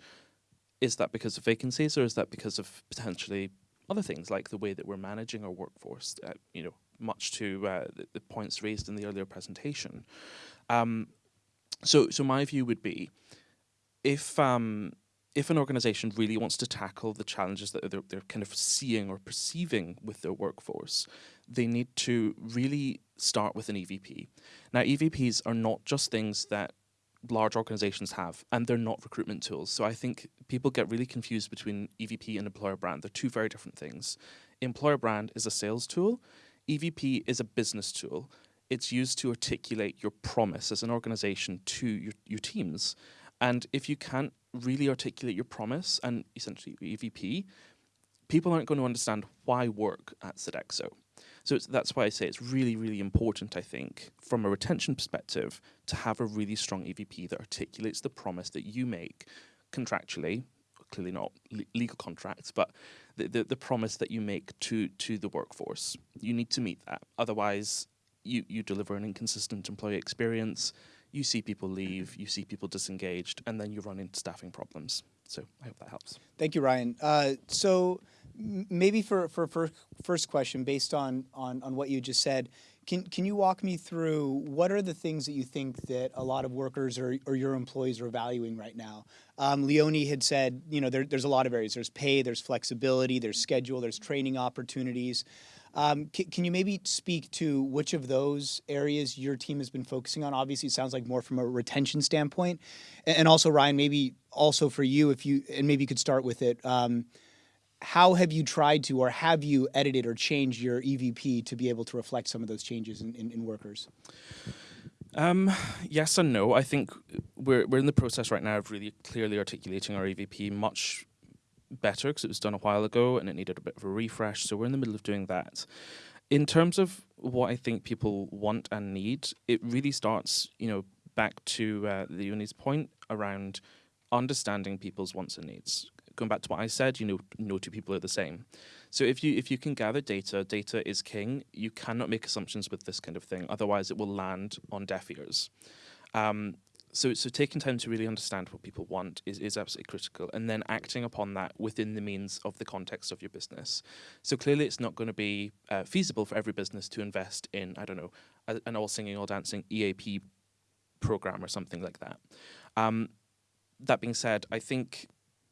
Is that because of vacancies or is that because of potentially other things like the way that we're managing our workforce, uh, you know, much to uh, the, the, points raised in the earlier presentation. Um, so, so my view would be, if um, if an organization really wants to tackle the challenges that they're, they're kind of seeing or perceiving with their workforce, they need to really start with an EVP. Now, EVPs are not just things that large organizations have, and they're not recruitment tools. So I think people get really confused between EVP and employer brand. They're two very different things. Employer brand is a sales tool. EVP is a business tool. It's used to articulate your promise as an organization to your, your teams. And if you can't really articulate your promise and essentially EVP, people aren't going to understand why work at Sodexo. So that's why I say it's really, really important, I think, from a retention perspective, to have a really strong EVP that articulates the promise that you make contractually, clearly not le legal contracts, but the, the, the, promise that you make to, to the workforce. You need to meet that. Otherwise, you, you deliver an inconsistent employee experience, you see people leave, you see people disengaged, and then you run into staffing problems. So I hope that helps. Thank you, Ryan. Uh, so maybe for, for, for first question, based on, on, on what you just said, can, can you walk me through what are the things that you think that a lot of workers or, or your employees are valuing right now? Um, Leonie had said, you know, there, there's a lot of areas. There's pay, there's flexibility, there's schedule, there's training opportunities. Um, can, you maybe speak to which of those areas your team has been focusing on? Obviously, it sounds like more from a retention standpoint. And, and also, Ryan, maybe also for you, if you, and maybe you could start with it, um, how have you tried to, or have you edited or changed your EVP to be able to reflect some of those changes in, in, in workers? Um, yes and no. I think we're, we're in the process right now of really clearly articulating our EVP much better because it was done a while ago and it needed a bit of a refresh. So we're in the middle of doing that. In terms of what I think people want and need, it really starts, you know, back to uh, Leonie's point around understanding people's wants and needs going back to what I said, you know, no two people are the same. So if you if you can gather data, data is king. You cannot make assumptions with this kind of thing, otherwise it will land on deaf ears. Um, so so taking time to really understand what people want is, is absolutely critical and then acting upon that within the means of the context of your business so clearly it's not going to be uh, feasible for every business to invest in i don't know a, an all singing all dancing eap program or something like that um, that being said i think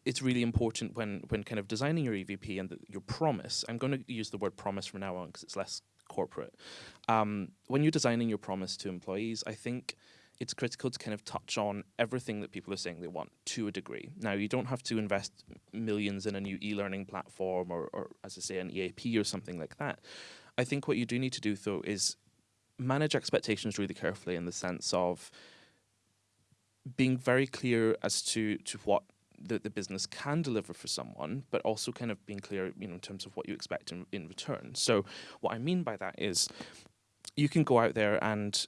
it's really important when when kind of designing your evp and the, your promise i'm going to use the word promise from now on because it's less corporate um, when you're designing your promise to employees i think it's critical to kind of touch on everything that people are saying they want to a degree. Now, you don't have to invest millions in a new e-learning platform or, or, as I say, an EAP or something like that. I think what you do need to do, though, is manage expectations really carefully in the sense of being very clear as to, to what the, the business can deliver for someone, but also kind of being clear, you know, in terms of what you expect in, in return. So what I mean by that is you can go out there and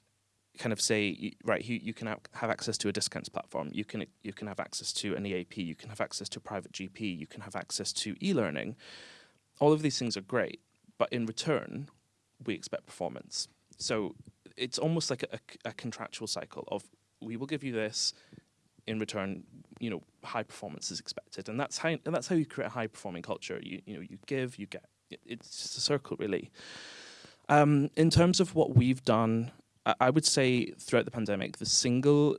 kind of say, right, you, you can have access to a discounts platform, you can you can have access to an EAP, you can have access to a private GP, you can have access to e-learning. All of these things are great, but in return, we expect performance. So it's almost like a, a contractual cycle of we will give you this, in return, you know, high performance is expected, and that's how and that's how you create a high performing culture. You you know you give, you get. It's just a circle, really. Um, in terms of what we've done I would say throughout the pandemic, the single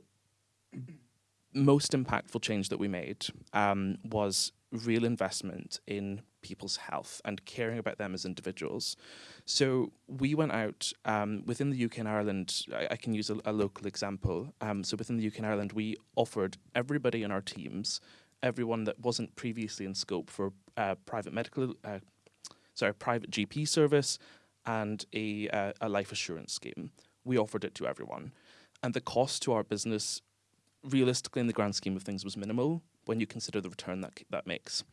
most impactful change that we made um, was real investment in people's health and caring about them as individuals. So we went out um, within the UK and Ireland. I, I can use a, a local example. Um, so within the UK and Ireland, we offered everybody in our teams, everyone that wasn't previously in scope for uh, private medical, uh, sorry, private GP service, and a, uh, a life assurance scheme we offered it to everyone. And the cost to our business, realistically, in the grand scheme of things, was minimal when you consider the return that that makes.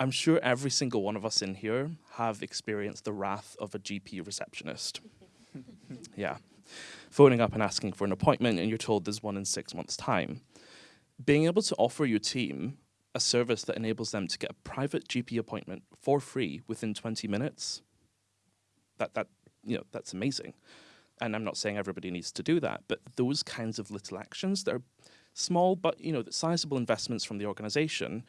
I'm sure every single one of us in here have experienced the wrath of a GP receptionist. yeah. Phoning up and asking for an appointment, and you're told there's one in six months' time. Being able to offer your team a service that enables them to get a private GP appointment for free within 20 minutes, that, that, you know, that's amazing and I'm not saying everybody needs to do that, but those kinds of little actions that are small but you know sizable investments from the organization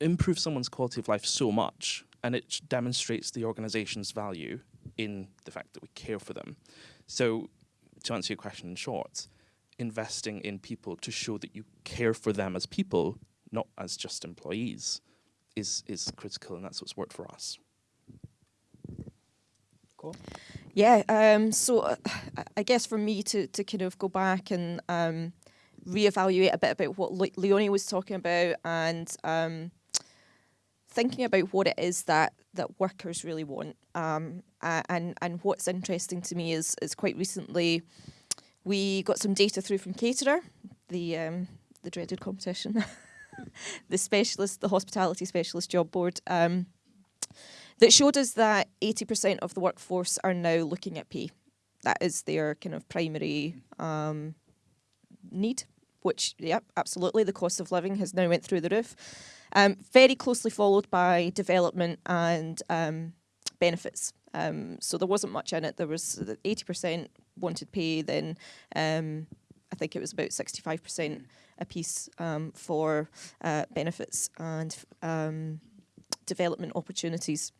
improve someone's quality of life so much and it demonstrates the organization's value in the fact that we care for them. So to answer your question in short, investing in people to show that you care for them as people, not as just employees, is is critical and that's what's worked for us. Cool. Yeah, um, so uh, I guess for me to, to kind of go back and um, reevaluate a bit about what Le Leonie was talking about and um, thinking about what it is that, that workers really want. Um, and, and what's interesting to me is, is quite recently we got some data through from Caterer, the, um, the dreaded competition, the specialist, the hospitality specialist job board. Um, that showed us that 80% of the workforce are now looking at pay. That is their kind of primary um, need, which, yeah, absolutely, the cost of living has now went through the roof. Um, very closely followed by development and um, benefits. Um, so there wasn't much in it. There was 80% wanted pay, then um, I think it was about 65% a piece um, for uh, benefits and um, development opportunities.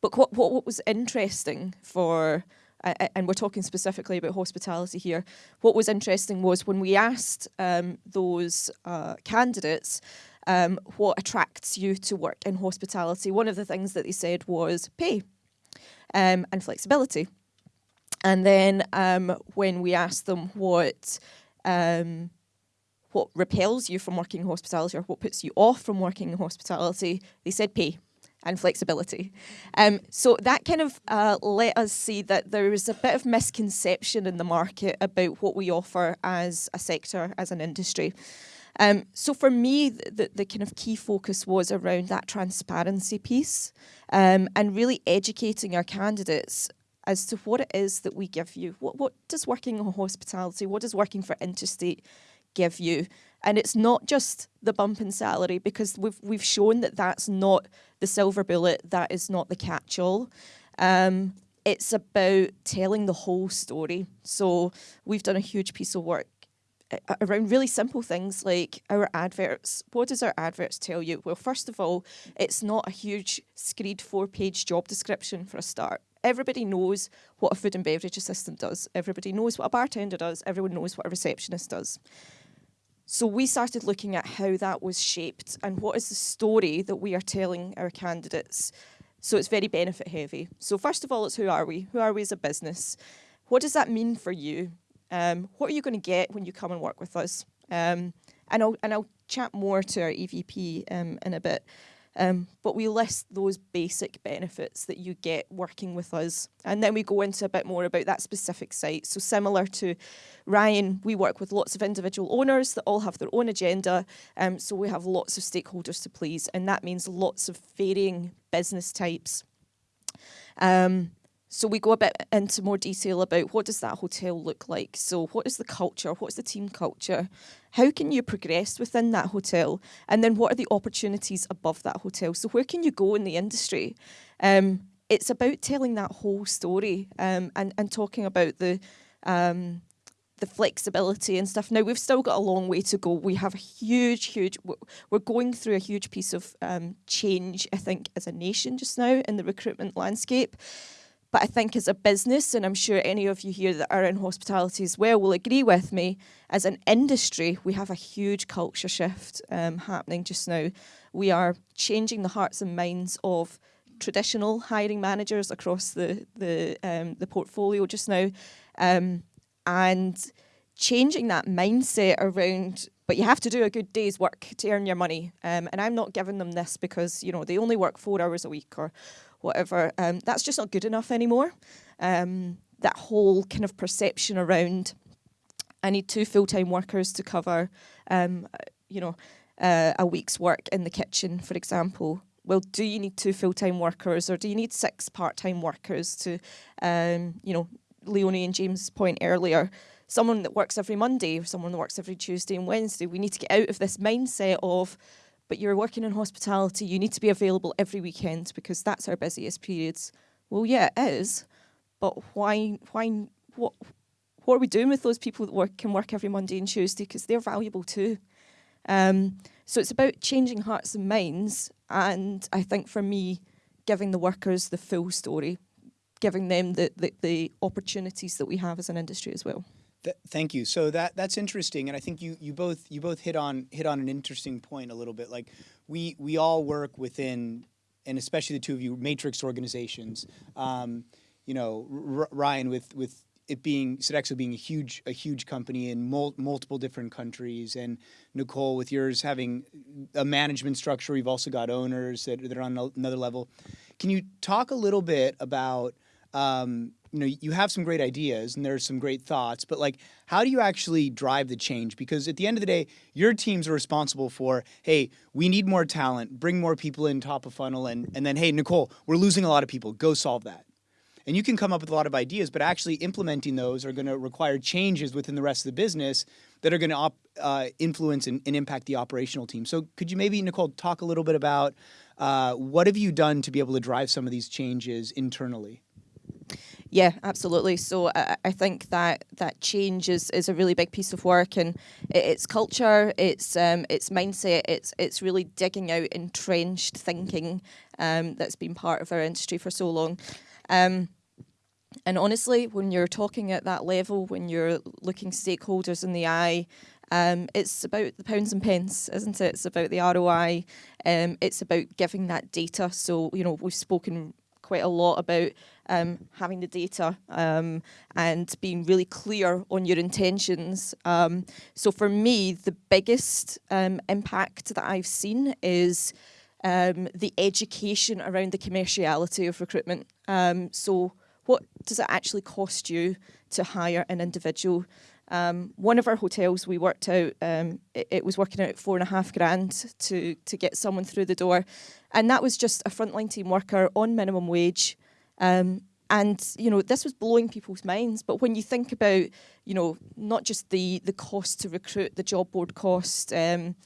But what, what, what was interesting for, and we're talking specifically about hospitality here, what was interesting was when we asked um, those uh, candidates um, what attracts you to work in hospitality, one of the things that they said was pay um, and flexibility. And then um, when we asked them what um, what repels you from working in hospitality or what puts you off from working in hospitality, they said pay and flexibility. Um, so that kind of uh, let us see that there is a bit of misconception in the market about what we offer as a sector, as an industry. Um, so for me, the, the kind of key focus was around that transparency piece um, and really educating our candidates as to what it is that we give you. What, what does working in hospitality, what does working for Interstate give you? And it's not just the bump in salary because we've we've shown that that's not the silver bullet. That is not the catch-all. Um, it's about telling the whole story. So we've done a huge piece of work around really simple things like our adverts. What does our adverts tell you? Well, first of all, it's not a huge screed four-page job description for a start. Everybody knows what a food and beverage assistant does. Everybody knows what a bartender does. Everyone knows what a receptionist does. So we started looking at how that was shaped and what is the story that we are telling our candidates. So it's very benefit heavy. So first of all, it's who are we? Who are we as a business? What does that mean for you? Um, what are you going to get when you come and work with us? Um, and I'll and I'll chat more to our EVP um, in a bit. Um, but we list those basic benefits that you get working with us. And then we go into a bit more about that specific site. So, similar to Ryan, we work with lots of individual owners that all have their own agenda. Um, so, we have lots of stakeholders to please, and that means lots of varying business types. Um, so we go a bit into more detail about what does that hotel look like. So what is the culture? What's the team culture? How can you progress within that hotel? And then what are the opportunities above that hotel? So where can you go in the industry? Um, it's about telling that whole story um, and and talking about the um, the flexibility and stuff. Now we've still got a long way to go. We have a huge, huge. We're going through a huge piece of um, change. I think as a nation just now in the recruitment landscape. But I think as a business, and I'm sure any of you here that are in hospitality as well will agree with me, as an industry, we have a huge culture shift um, happening just now. We are changing the hearts and minds of traditional hiring managers across the the um, the portfolio just now, um, and changing that mindset around. But you have to do a good day's work to earn your money. Um, and I'm not giving them this because you know they only work four hours a week or whatever, um, that's just not good enough anymore. Um, that whole kind of perception around, I need two full-time workers to cover, um, you know, uh, a week's work in the kitchen, for example. Well, do you need two full-time workers or do you need six part-time workers to, um, you know, Leonie and James' point earlier, someone that works every Monday or someone that works every Tuesday and Wednesday. We need to get out of this mindset of but you're working in hospitality, you need to be available every weekend because that's our busiest periods. Well, yeah, it is, but why, why, what, what are we doing with those people that work can work every Monday and Tuesday because they're valuable too. Um, so it's about changing hearts and minds, and I think for me, giving the workers the full story, giving them the, the, the opportunities that we have as an industry as well. Th- thank you. So that that's interesting, and I think you you both you both hit on hit on an interesting point a little bit. Like we we all work within, and especially the two of you, matrix organizations. Um, you know, R- Ryan with with it being Sodexo being a huge a huge company in mul- multiple different countries, and Nicole with yours having a management structure. You've also got owners that, that are on another level. Can you talk a little bit about um, you know you have some great ideas and there's some great thoughts but like how do you actually drive the change? Because at the end of the day your teams are responsible for hey we need more talent bring more people in top of funnel and and then hey nicole we're losing a lot of people. Go solve that. And you can come up with a lot of ideas but actually implementing those are going to require changes within the rest of the business that are going to uh, influence and, and, impact the operational team. So could you maybe nicole talk a little bit about uh, what have you done to be able to drive some of these changes internally yeah, absolutely. So I, I think that that change is, is a really big piece of work, and it, it's culture, it's um, it's mindset, it's it's really digging out entrenched thinking um, that's been part of our industry for so long. Um, and honestly, when you're talking at that level, when you're looking stakeholders in the eye, um, it's about the pounds and pence, isn't it? It's about the ROI. Um, it's about giving that data. So, you know, we've spoken quite a lot about um, having the data um, and being really clear on your intentions. Um, so for me, the biggest um, impact that I've seen is um, the education around the commerciality of recruitment. Um, so what does it actually cost you to hire an individual? Um, one of our hotels we worked out, um, it, it, was working out four and a half grand to, to get someone through the door. And that was just a frontline team worker on minimum wage um, and you know this was blowing people's minds. But when you think about you know not just the the cost to recruit, the job board cost. Um,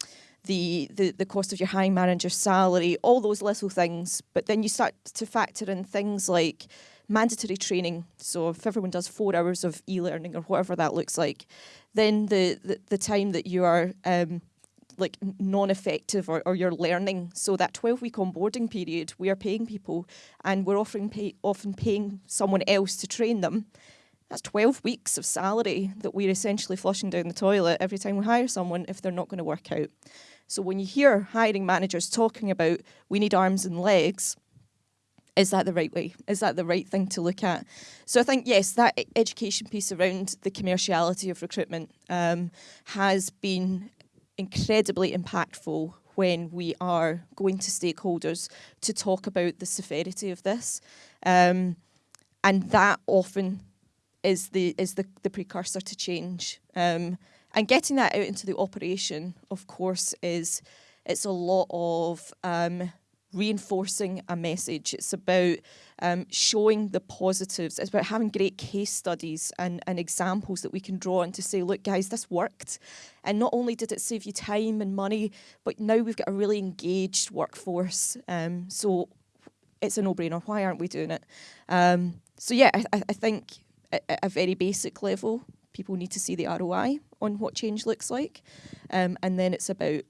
the, the, the cost of your hiring manager's salary, all those little things. But then you start to factor in things like mandatory training. So if everyone does four hours of e-learning or whatever that looks like, then the, the, the time that you are um, like non-effective or, or you're learning. So that 12 week onboarding period, we are paying people and we're offering pay, often paying someone else to train them. That's 12 weeks of salary that we're essentially flushing down the toilet every time we hire someone if they're not going to work out. So when you hear hiring managers talking about we need arms and legs, is that the right way? Is that the right thing to look at? So I think, yes, that education piece around the commerciality of recruitment um, has been incredibly impactful when we are going to stakeholders to talk about the severity of this. Um, and that often is the is the, the precursor to change. Um, and getting that out into the operation, of course, is it's a lot of um, reinforcing a message. It's about um, showing the positives. It's about having great case studies and, and examples that we can draw on to say, look, guys, this worked. And not only did it save you time and money, but now we've got a really engaged workforce. Um, so it's a no-brainer. Why aren't we doing it? Um, so yeah, I, I think at a very basic level, people need to see the ROI on what change looks like. Um, and then it's about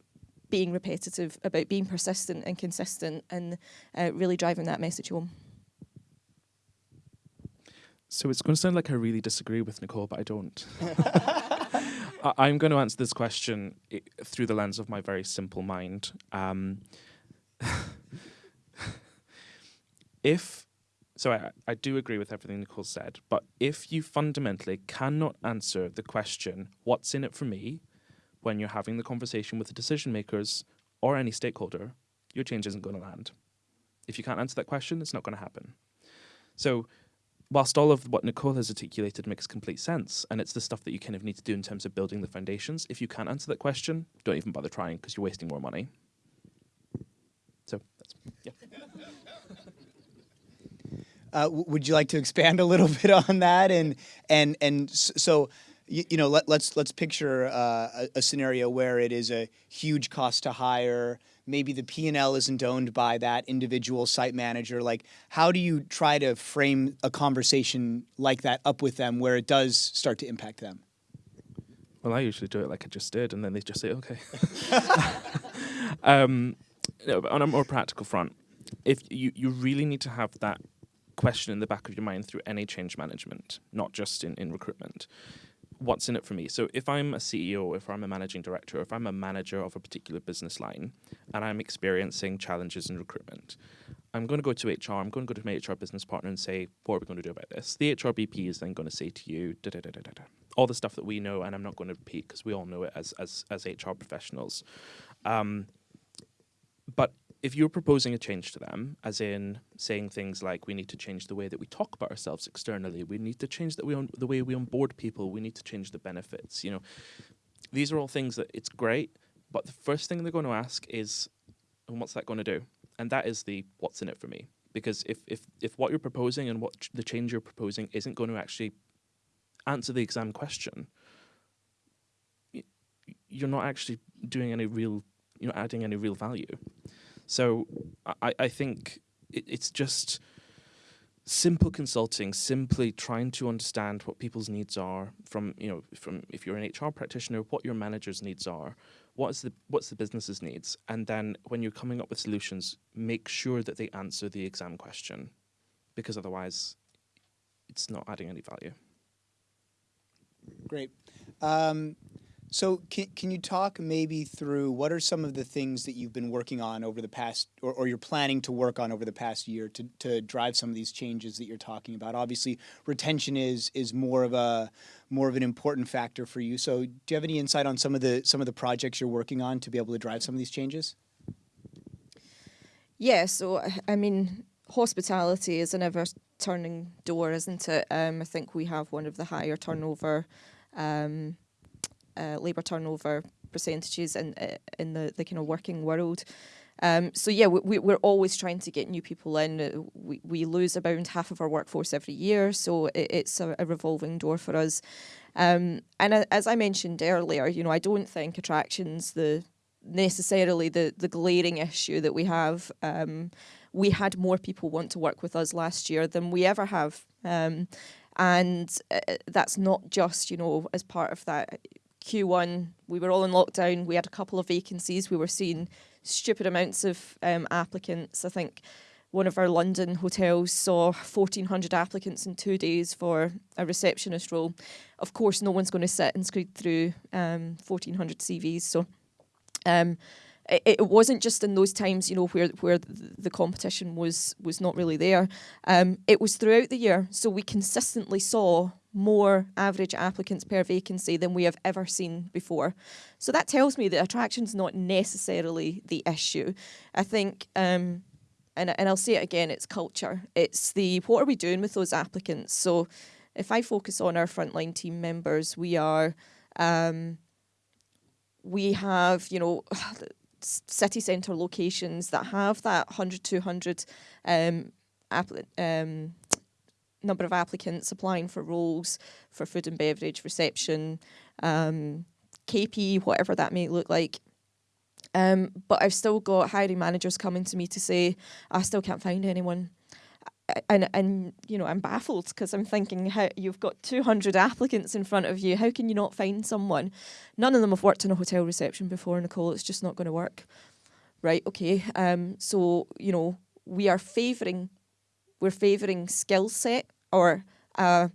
being repetitive, about being persistent and consistent and uh, really driving that message home. So it's going to sound like I really disagree with Nicole, but I don't. I'm going to answer this question through the lens of my very simple mind. Um, if so, I, I do agree with everything Nicole said, but if you fundamentally cannot answer the question, "What's in it for me?" When you're having the conversation with the decision makers or any stakeholder, your change isn't going to land. If you can't answer that question, it's not going to happen. So whilst all of what Nicole has articulated makes complete sense, and it's the stuff that you kind of need to do in terms of building the foundations, if you can't answer that question, don't even bother trying because you're wasting more money. So that's, yeah. Uh, would you like to expand a little bit on that? And and and so you, you know, let, us let's, let's picture uh, a, a, scenario where it is a huge cost to hire. Maybe the P and L isn't owned by that individual site manager. Like, how do you try to frame a conversation like that up with them where it does start to impact them? Well, I usually do it like I just did, and then they just say, "Okay." um, no, on a more practical front, if you you really need to have that question in the back of your mind through any change management, not just in, in recruitment what's in it for me. So if I'm a CEO, if I'm a managing director, if I'm a manager of a particular business line and I'm experiencing challenges in recruitment, I'm going to go to HR, I'm going to go to my HR business partner and say, what are we going to do about this? The HR BP is then going to say to you, da da da da da, all the stuff that we know, and I'm not going to repeat because we all know it as, as, as HR professionals. Um, but if you're proposing a change to them, as in saying things like we need to change the way that we talk about ourselves externally, we need to change that we on, the way we onboard people, we need to change the benefits. You know, these are all things that it's great, but the first thing they're going to ask is, and what's that going to do? And that is the what's in it for me. Because if if if what you're proposing and what ch the change you're proposing isn't going to actually answer the exam question, you're not actually doing any real, you know, adding any real value. So I, I think it, it's just simple consulting, simply trying to understand what people's needs are from, you know, from if you're an HR practitioner, what your manager's needs are, what's the what's the business's needs, and then when you're coming up with solutions, make sure that they answer the exam question, because otherwise, it's not adding any value. Great. Um, so can, can you talk maybe through what are some of the things that you've been working on over the past, or, or you're planning to work on over the past year to, to drive some of these changes that you're talking about? Obviously, retention is is more of a more of an important factor for you. So do you have any insight on some of the some of the projects you're working on to be able to drive some of these changes? Yeah, so I mean, hospitality is an ever turning door, isn't it? Um, I think we have one of the higher turnover um, uh, labour turnover percentages in uh, in the, the kind of working world. Um, so yeah, we, we're always trying to get new people in. Uh, We, we lose about half of our workforce every year, so it, it's a, a revolving door for us. Um, and as I mentioned earlier, you know, I don't think attractions the necessarily the the glaring issue that we have. Um, we had more people want to work with us last year than we ever have, um, and uh, that's not just you know as part of that Q1. We were all in lockdown. We had a couple of vacancies. We were seeing stupid amounts of um, applicants. I think one of our London hotels saw 1,400 applicants in two days for a receptionist role. Of course, no one's going to sit and screed through um, 1,400 CVs. So um, it, it wasn't just in those times, you know, where where the competition was was not really there. Um, it was throughout the year, so we consistently saw more average applicants per vacancy than we have ever seen before. So that tells me that attraction's not necessarily the issue. I think. Um, and, and I'll say it again, it's culture. It's the what are we doing with those applicants? So if I focus on our frontline team members, we are um, we have, you know, city centre locations that have that 100, 200 um, um, number of applicants applying for roles for food and beverage, reception, um, KP, whatever that may look like. Um, but I've still got hiring managers coming to me to say, I still can't find anyone. And, and you know I'm baffled because I'm thinking how you've got 200 applicants in front of you how can you not find someone none of them have worked in a hotel reception before Nicole it's just not going to work right okay um so you know we are favoring we're favoring skill set or uh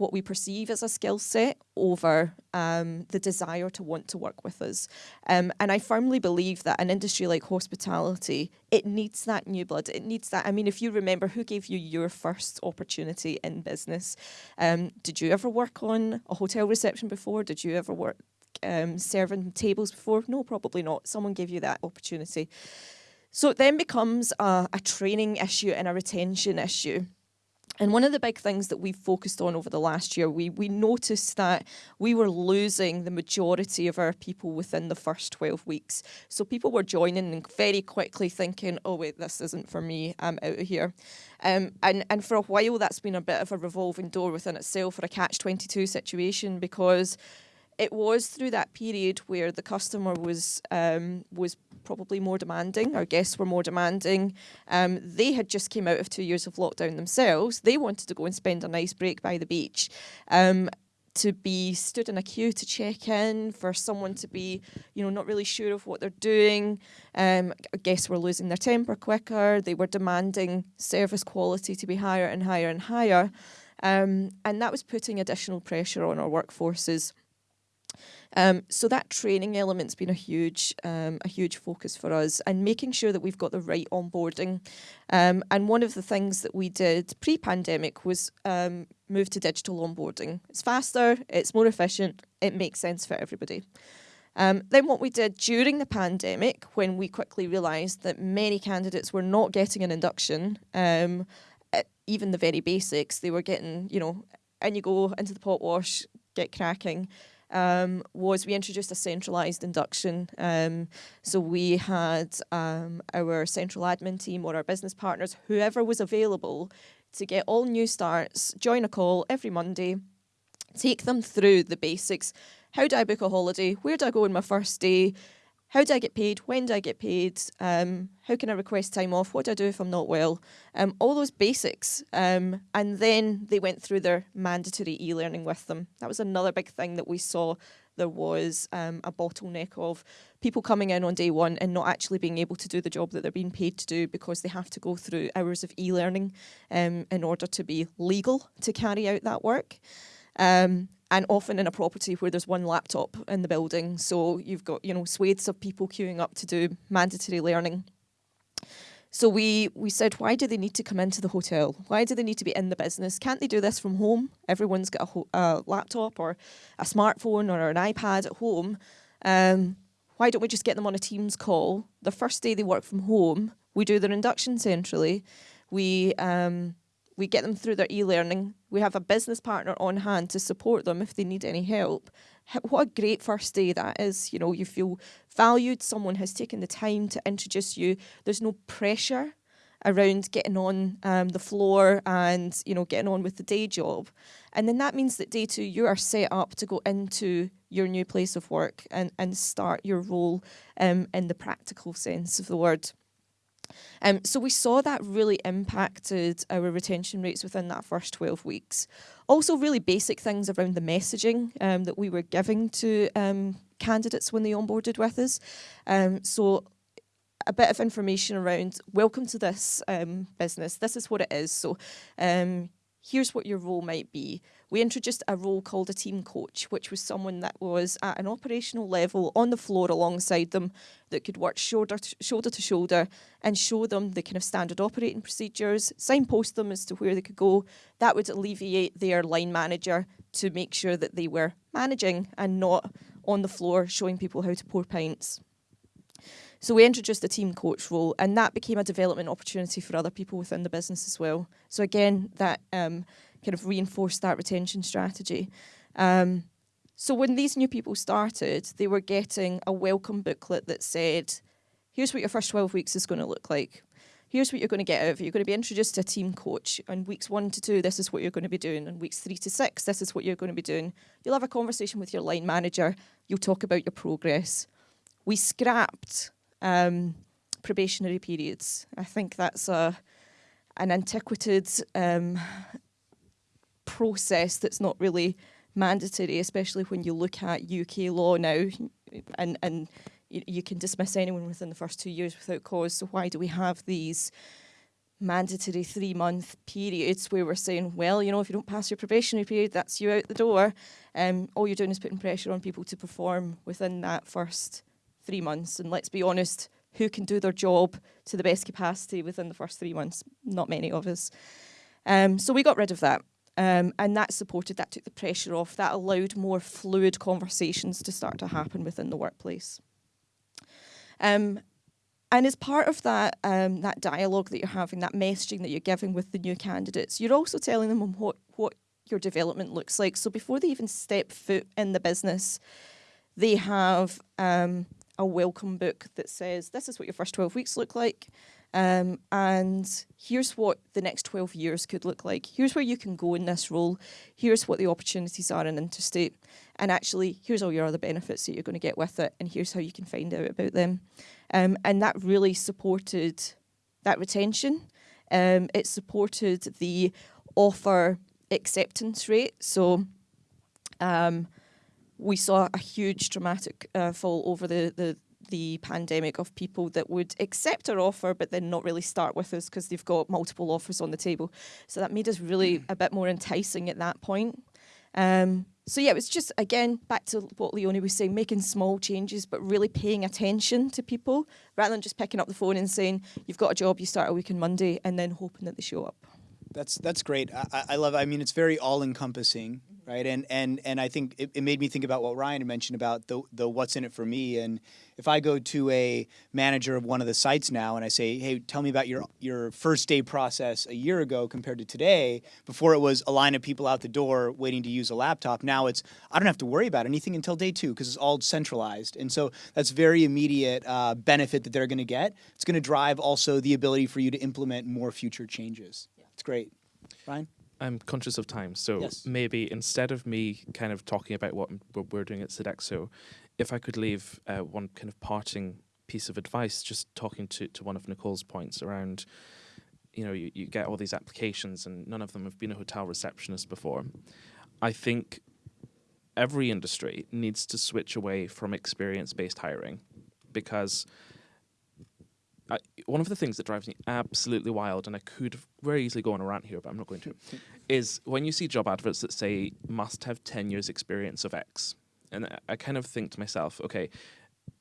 what we perceive as a skill set over um, the desire to want to work with us. Um, and I firmly believe that an industry like hospitality, it needs that new blood. It needs that. I mean, if you remember, who gave you your first opportunity in business? Um, did you ever work on a hotel reception before? Did you ever work um, serving tables before? No, probably not. Someone gave you that opportunity. So it then becomes a, a training issue and a retention issue. And one of the big things that we've focused on over the last year, we, we noticed that we were losing the majority of our people within the first 12 weeks. So people were joining and very quickly thinking, oh, wait, this isn't for me, I'm out of here. Um, and, and for a while, that's been a bit of a revolving door within itself or a catch 22 situation because it was through that period where the customer was um, was probably more demanding. Our guests were more demanding. Um, they had just came out of two years of lockdown themselves. They wanted to go and spend a nice break by the beach. Um, to be stood in a queue to check in, for someone to be, you know, not really sure of what they're doing. Um, guests were losing their temper quicker. They were demanding service quality to be higher and higher and higher. Um, and that was putting additional pressure on our workforces. Um, so that training element's been a huge, um, a huge focus for us, and making sure that we've got the right onboarding. Um, and one of the things that we did pre-pandemic was um, move to digital onboarding. It's faster, it's more efficient, it makes sense for everybody. Um, then what we did during the pandemic, when we quickly realised that many candidates were not getting an induction, um, even the very basics, they were getting, you know, and you go into the pot wash, get cracking um, was we introduced a centralised induction. Um, so we had um, our central admin team or our business partners, whoever was available, to get all new starts, join a call every Monday, take them through the basics. How do I book a holiday? Where do I go on my first day? How do I get paid? When do I get paid? Um, how can I request time off? What do I do if I'm not well? Um, all those basics. Um, and then they went through their mandatory e learning with them. That was another big thing that we saw. There was um, a bottleneck of people coming in on day one and not actually being able to do the job that they're being paid to do because they have to go through hours of e learning um, in order to be legal to carry out that work. Um, and often in a property where there's one laptop in the building. So you've got, you know, swathes of people queuing up to do mandatory learning. So we, we said, why do they need to come into the hotel? Why do they need to be in the business? Can't they do this from home? Everyone's got a, a laptop or a smartphone or an iPad at home. Um, why don't we just get them on a Teams call? The first day they work from home, we do their induction centrally. We um, we get them through their e-learning. We have a business partner on hand to support them if they need any help. what a great first day that is. You know, you feel valued. Someone has taken the time to introduce you. There's no pressure around getting on um, the floor and you know getting on with the day job and then that means that day two you are set up to go into your new place of work and, and start your role um, in the practical sense of the word um, so we saw that really impacted our retention rates within that first 12 weeks. Also, really basic things around the messaging um, that we were giving to um, candidates when they onboarded with us. Um, so a bit of information around welcome to this um, business. This is what it is. So um, here's what your role might be. We introduced a role called a team coach, which was someone that was at an operational level on the floor alongside them that could work shoulder to, shoulder to shoulder and show them the kind of standard operating procedures, signpost them as to where they could go. That would alleviate their line manager to make sure that they were managing and not on the floor showing people how to pour pints. So we introduced the team coach role, and that became a development opportunity for other people within the business as well. So again, that um, kind of reinforced that retention strategy. Um, so when these new people started, they were getting a welcome booklet that said, "Here's what your first 12 weeks is going to look like. Here's what you're going to get out of it. You're going to be introduced to a team coach. On weeks one to two, this is what you're going to be doing. On weeks three to six, this is what you're going to be doing. You'll have a conversation with your line manager. You'll talk about your progress." We scrapped um, probationary periods. I think that's a an antiquated um, process that's not really mandatory, especially when you look at UK law now, and and you, you can dismiss anyone within the first two years without cause. So why do we have these? mandatory three month periods where we're saying, well, you know, if you don't pass your probationary period, that's you out the door. Um, all you're doing is putting pressure on people to perform within that first three months. And let's be honest, who can do their job to the best capacity within the first three months? Not many of us. Um, so we got rid of that. Um, and that supported, that took the pressure off, that allowed more fluid conversations to start to happen within the workplace. Um, and as part of that, um, that dialogue that you're having, that messaging that you're giving with the new candidates, you're also telling them what, what your development looks like. So before they even step foot in the business, they have um, a welcome book that says, this is what your first 12 weeks look like. Um, and here's what the next 12 years could look like. Here's where you can go in this role. Here's what the opportunities are in interstate. And actually, here's all your other benefits that you're going to get with it. And here's how you can find out about them. Um, and that really supported that retention. Um, it supported the offer acceptance rate. So um, we saw a huge dramatic uh, fall over the, the the pandemic of people that would accept our offer but then not really start with us because they've got multiple offers on the table. So that made us really a bit more enticing at that point. Um, so yeah, it was just again back to what Leonie was saying, making small changes but really paying attention to people rather than just picking up the phone and saying you've got a job, you start a week on Monday, and then hoping that they show up. That's that's great. I, I love. I mean, it's very all encompassing, right? And and and I think it, it made me think about what Ryan mentioned about the the what's in it for me. And if I go to a manager of one of the sites now and I say, hey, tell me about your your first day process a year ago compared to today, before it was a line of people out the door waiting to use a laptop. Now it's I don't have to worry about anything until day two because it's all centralized. And so that's very immediate uh, benefit that they're going to get. It's going to drive also the ability for you to implement more future changes. It's great. Ryan? I'm conscious of time, so Yes. maybe instead of me kind of talking about what, what we're doing at Sodexo, if I could leave uh, one kind of parting piece of advice, just talking to, to one of Nicole's points around, you know, you, you get all these applications and none of them have been a hotel receptionist before. I think every industry needs to switch away from experience based hiring because I, one of the things that drives me absolutely wild, and I could very easily go on a rant here, but I'm not going to, is when you see job adverts that say must have 10 years experience of X. And I, I kind of think to myself, okay,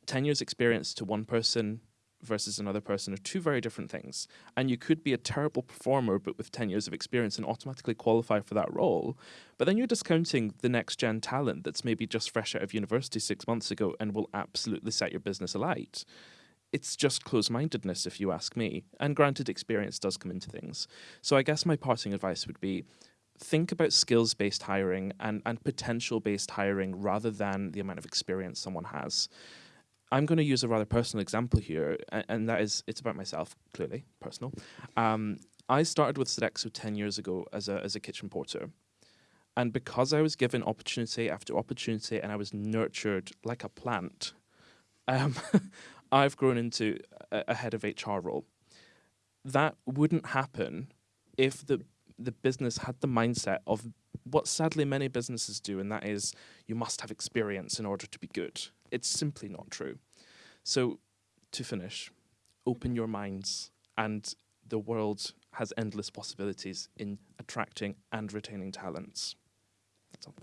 10 years experience to one person versus another person are two very different things. And you could be a terrible performer, but with 10 years of experience and automatically qualify for that role. But then you're discounting the next gen talent that's maybe just fresh out of university six months ago and will absolutely set your business alight it's just close mindedness, if you ask me. And granted, experience does come into things. So I guess my parting advice would be think about skills based hiring and, and potential based hiring rather than the amount of experience someone has. I'm going to use a rather personal example here, and, and that is it's about myself, clearly, personal. Um, I started with Sodexo 10 years ago as a, as a kitchen porter. And because I was given opportunity after opportunity and I was nurtured like a plant, um, I've grown into a, a head of HR role. That wouldn't happen if the the business had the mindset of what sadly many businesses do, and that is you must have experience in order to be good. It's simply not true. So, to finish, open your minds, and the world has endless possibilities in attracting and retaining talents.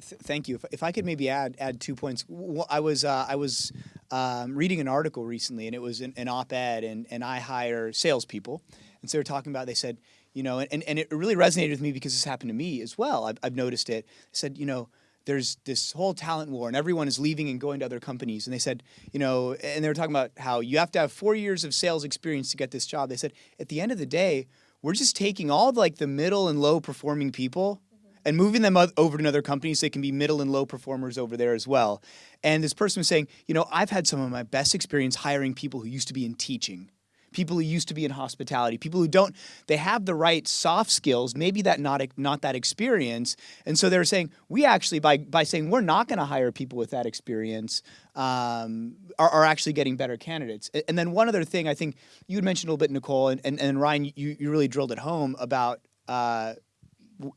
Th- thank you. If, if I could maybe add add two points. W- I was uh, I was um, reading an article recently, and it was an, an op-ed, and and I hire salespeople, and so they're talking about. They said, you know, and, and it really resonated with me because this happened to me as well. I've, I've noticed it. They said, you know, there's this whole talent war and everyone is leaving and going to other companies. And they said, you know, and they were talking about how you have to have four years of sales experience to get this job. They said, at the end of the day, we're just taking all of like the middle and low performing people and moving them over to another company so they can be middle and low performers over there as well. And this person was saying, you know, I've had some of my best experience hiring people who used to be in teaching people who used to be in hospitality, people who don't, they have the right soft skills, maybe that not not that experience, and so they're saying we actually by by saying we're not going to hire people with that experience um, are, are actually getting better candidates. And then one other thing, I think you had mentioned a little bit, Nicole, and and, and Ryan, you you really drilled it home about uh,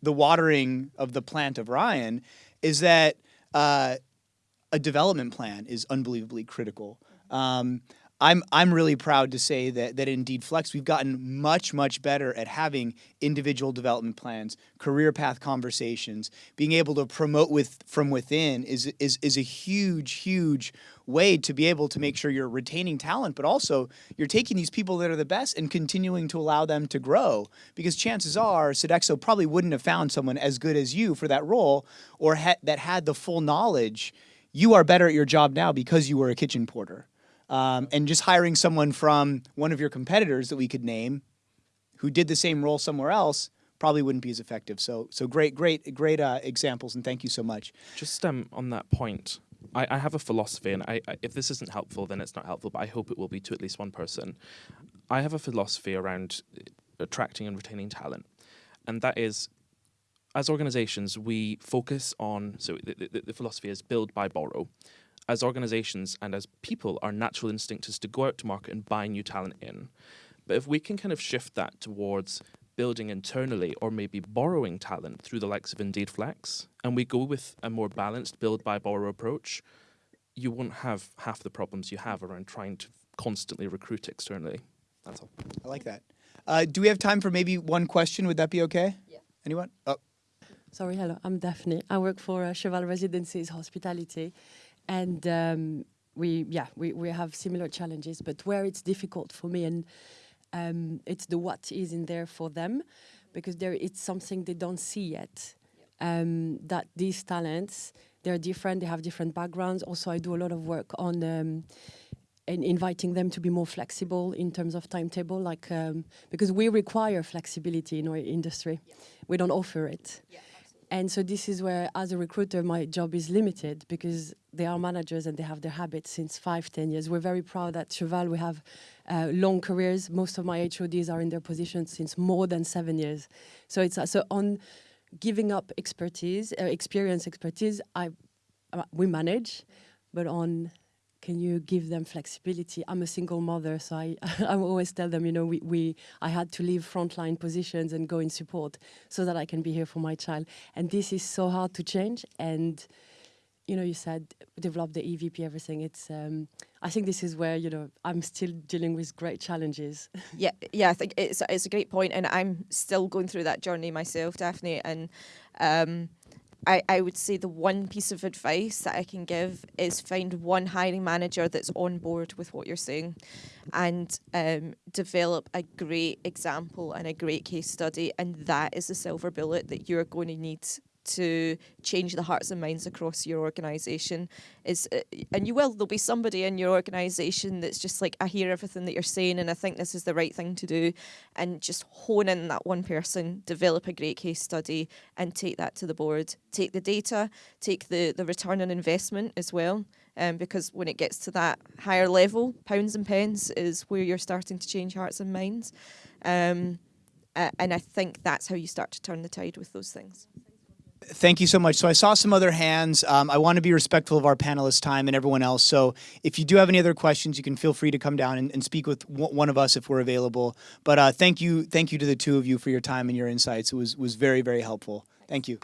the watering of the plant of Ryan, is that. Uh, a development plan is unbelievably critical. Um, I'm I'm really proud to say that that Indeed Flex we've gotten much much better at having individual development plans, career path conversations, being able to promote with from within is is is a huge huge way to be able to make sure you're retaining talent, but also you're taking these people that are the best and continuing to allow them to grow. Because chances are Sodexo probably wouldn't have found someone as good as you for that role or ha- that had the full knowledge. You are better at your job now because you were a kitchen porter. Um, and just hiring someone from one of your competitors that we could name who did the same role somewhere else probably wouldn't be as effective. So, so great, great, great uh, examples, and thank you so much. Just um, on that point, I, I have a philosophy, and I, I, if this isn't helpful, then it's not helpful, but I hope it will be to at least one person. I have a philosophy around attracting and retaining talent, and that is as organizations, we focus on, so the, the, the philosophy is build, buy borrow as organizations and as people, our natural instinct is to go out to market and buy new talent in. But if we can kind of shift that towards building internally or maybe borrowing talent through the likes of Indeed Flex, and we go with a more balanced build buy borrow approach, you won't have half the problems you have around trying to constantly recruit externally. That's all. I like that. Uh, do we have time for maybe one question? Would that be okay? Yeah. Anyone? Oh. Sorry, hello. I'm Daphne. I work for uh, Cheval Residences Hospitality, and um, we yeah we, we have similar challenges but where it's difficult for me and um, it's the what is in there for them because there it's something they don't see yet um, that these talents they're different they have different backgrounds also i do a lot of work on um, in inviting them to be more flexible in terms of timetable like um, because we require flexibility in our industry yeah. we don't offer it yeah. And so this is where, as a recruiter, my job is limited because they are managers and they have their habits since five, ten years. We're very proud at Cheval we have uh, long careers. Most of my HODs are in their positions since more than seven years. So it's uh, so on giving up expertise, uh, experience, expertise. I uh, we manage, but on can you give them flexibility? I'm a single mother, so I, I always tell them, you know, we, we I had to leave frontline positions and go in support so that I can be here for my child. And this is so hard to change. And you know, you said develop the EVP, everything. It's um, I think this is where you know I'm still dealing with great challenges. yeah, yeah, I think it's it's a great point, and I'm still going through that journey myself, Daphne, and. Um, I, I would say the one piece of advice that I can give is find one hiring manager that's on board with what you're saying and um, develop a great example and a great case study. And that is the silver bullet that you're going to need to change the hearts and minds across your organisation. Is uh, and you will there'll be somebody in your organisation that's just like I hear everything that you're saying and I think this is the right thing to do, and just hone in that one person, develop a great case study, and take that to the board. Take the data, take the the return on investment as well. Um, because when it gets to that higher level, pounds and pence is where you're starting to change hearts and minds. Um, uh, and I think that's how you start to turn the tide with those things. Thank you so much. So I saw some other hands. Um, I want to be respectful of our panelists' time and everyone else. So if you do have any other questions, you can feel free to come down and, and speak with one of us if we're available. But uh, thank you, thank you to the two of you for your time and your insights. It was was very very helpful. Thank you.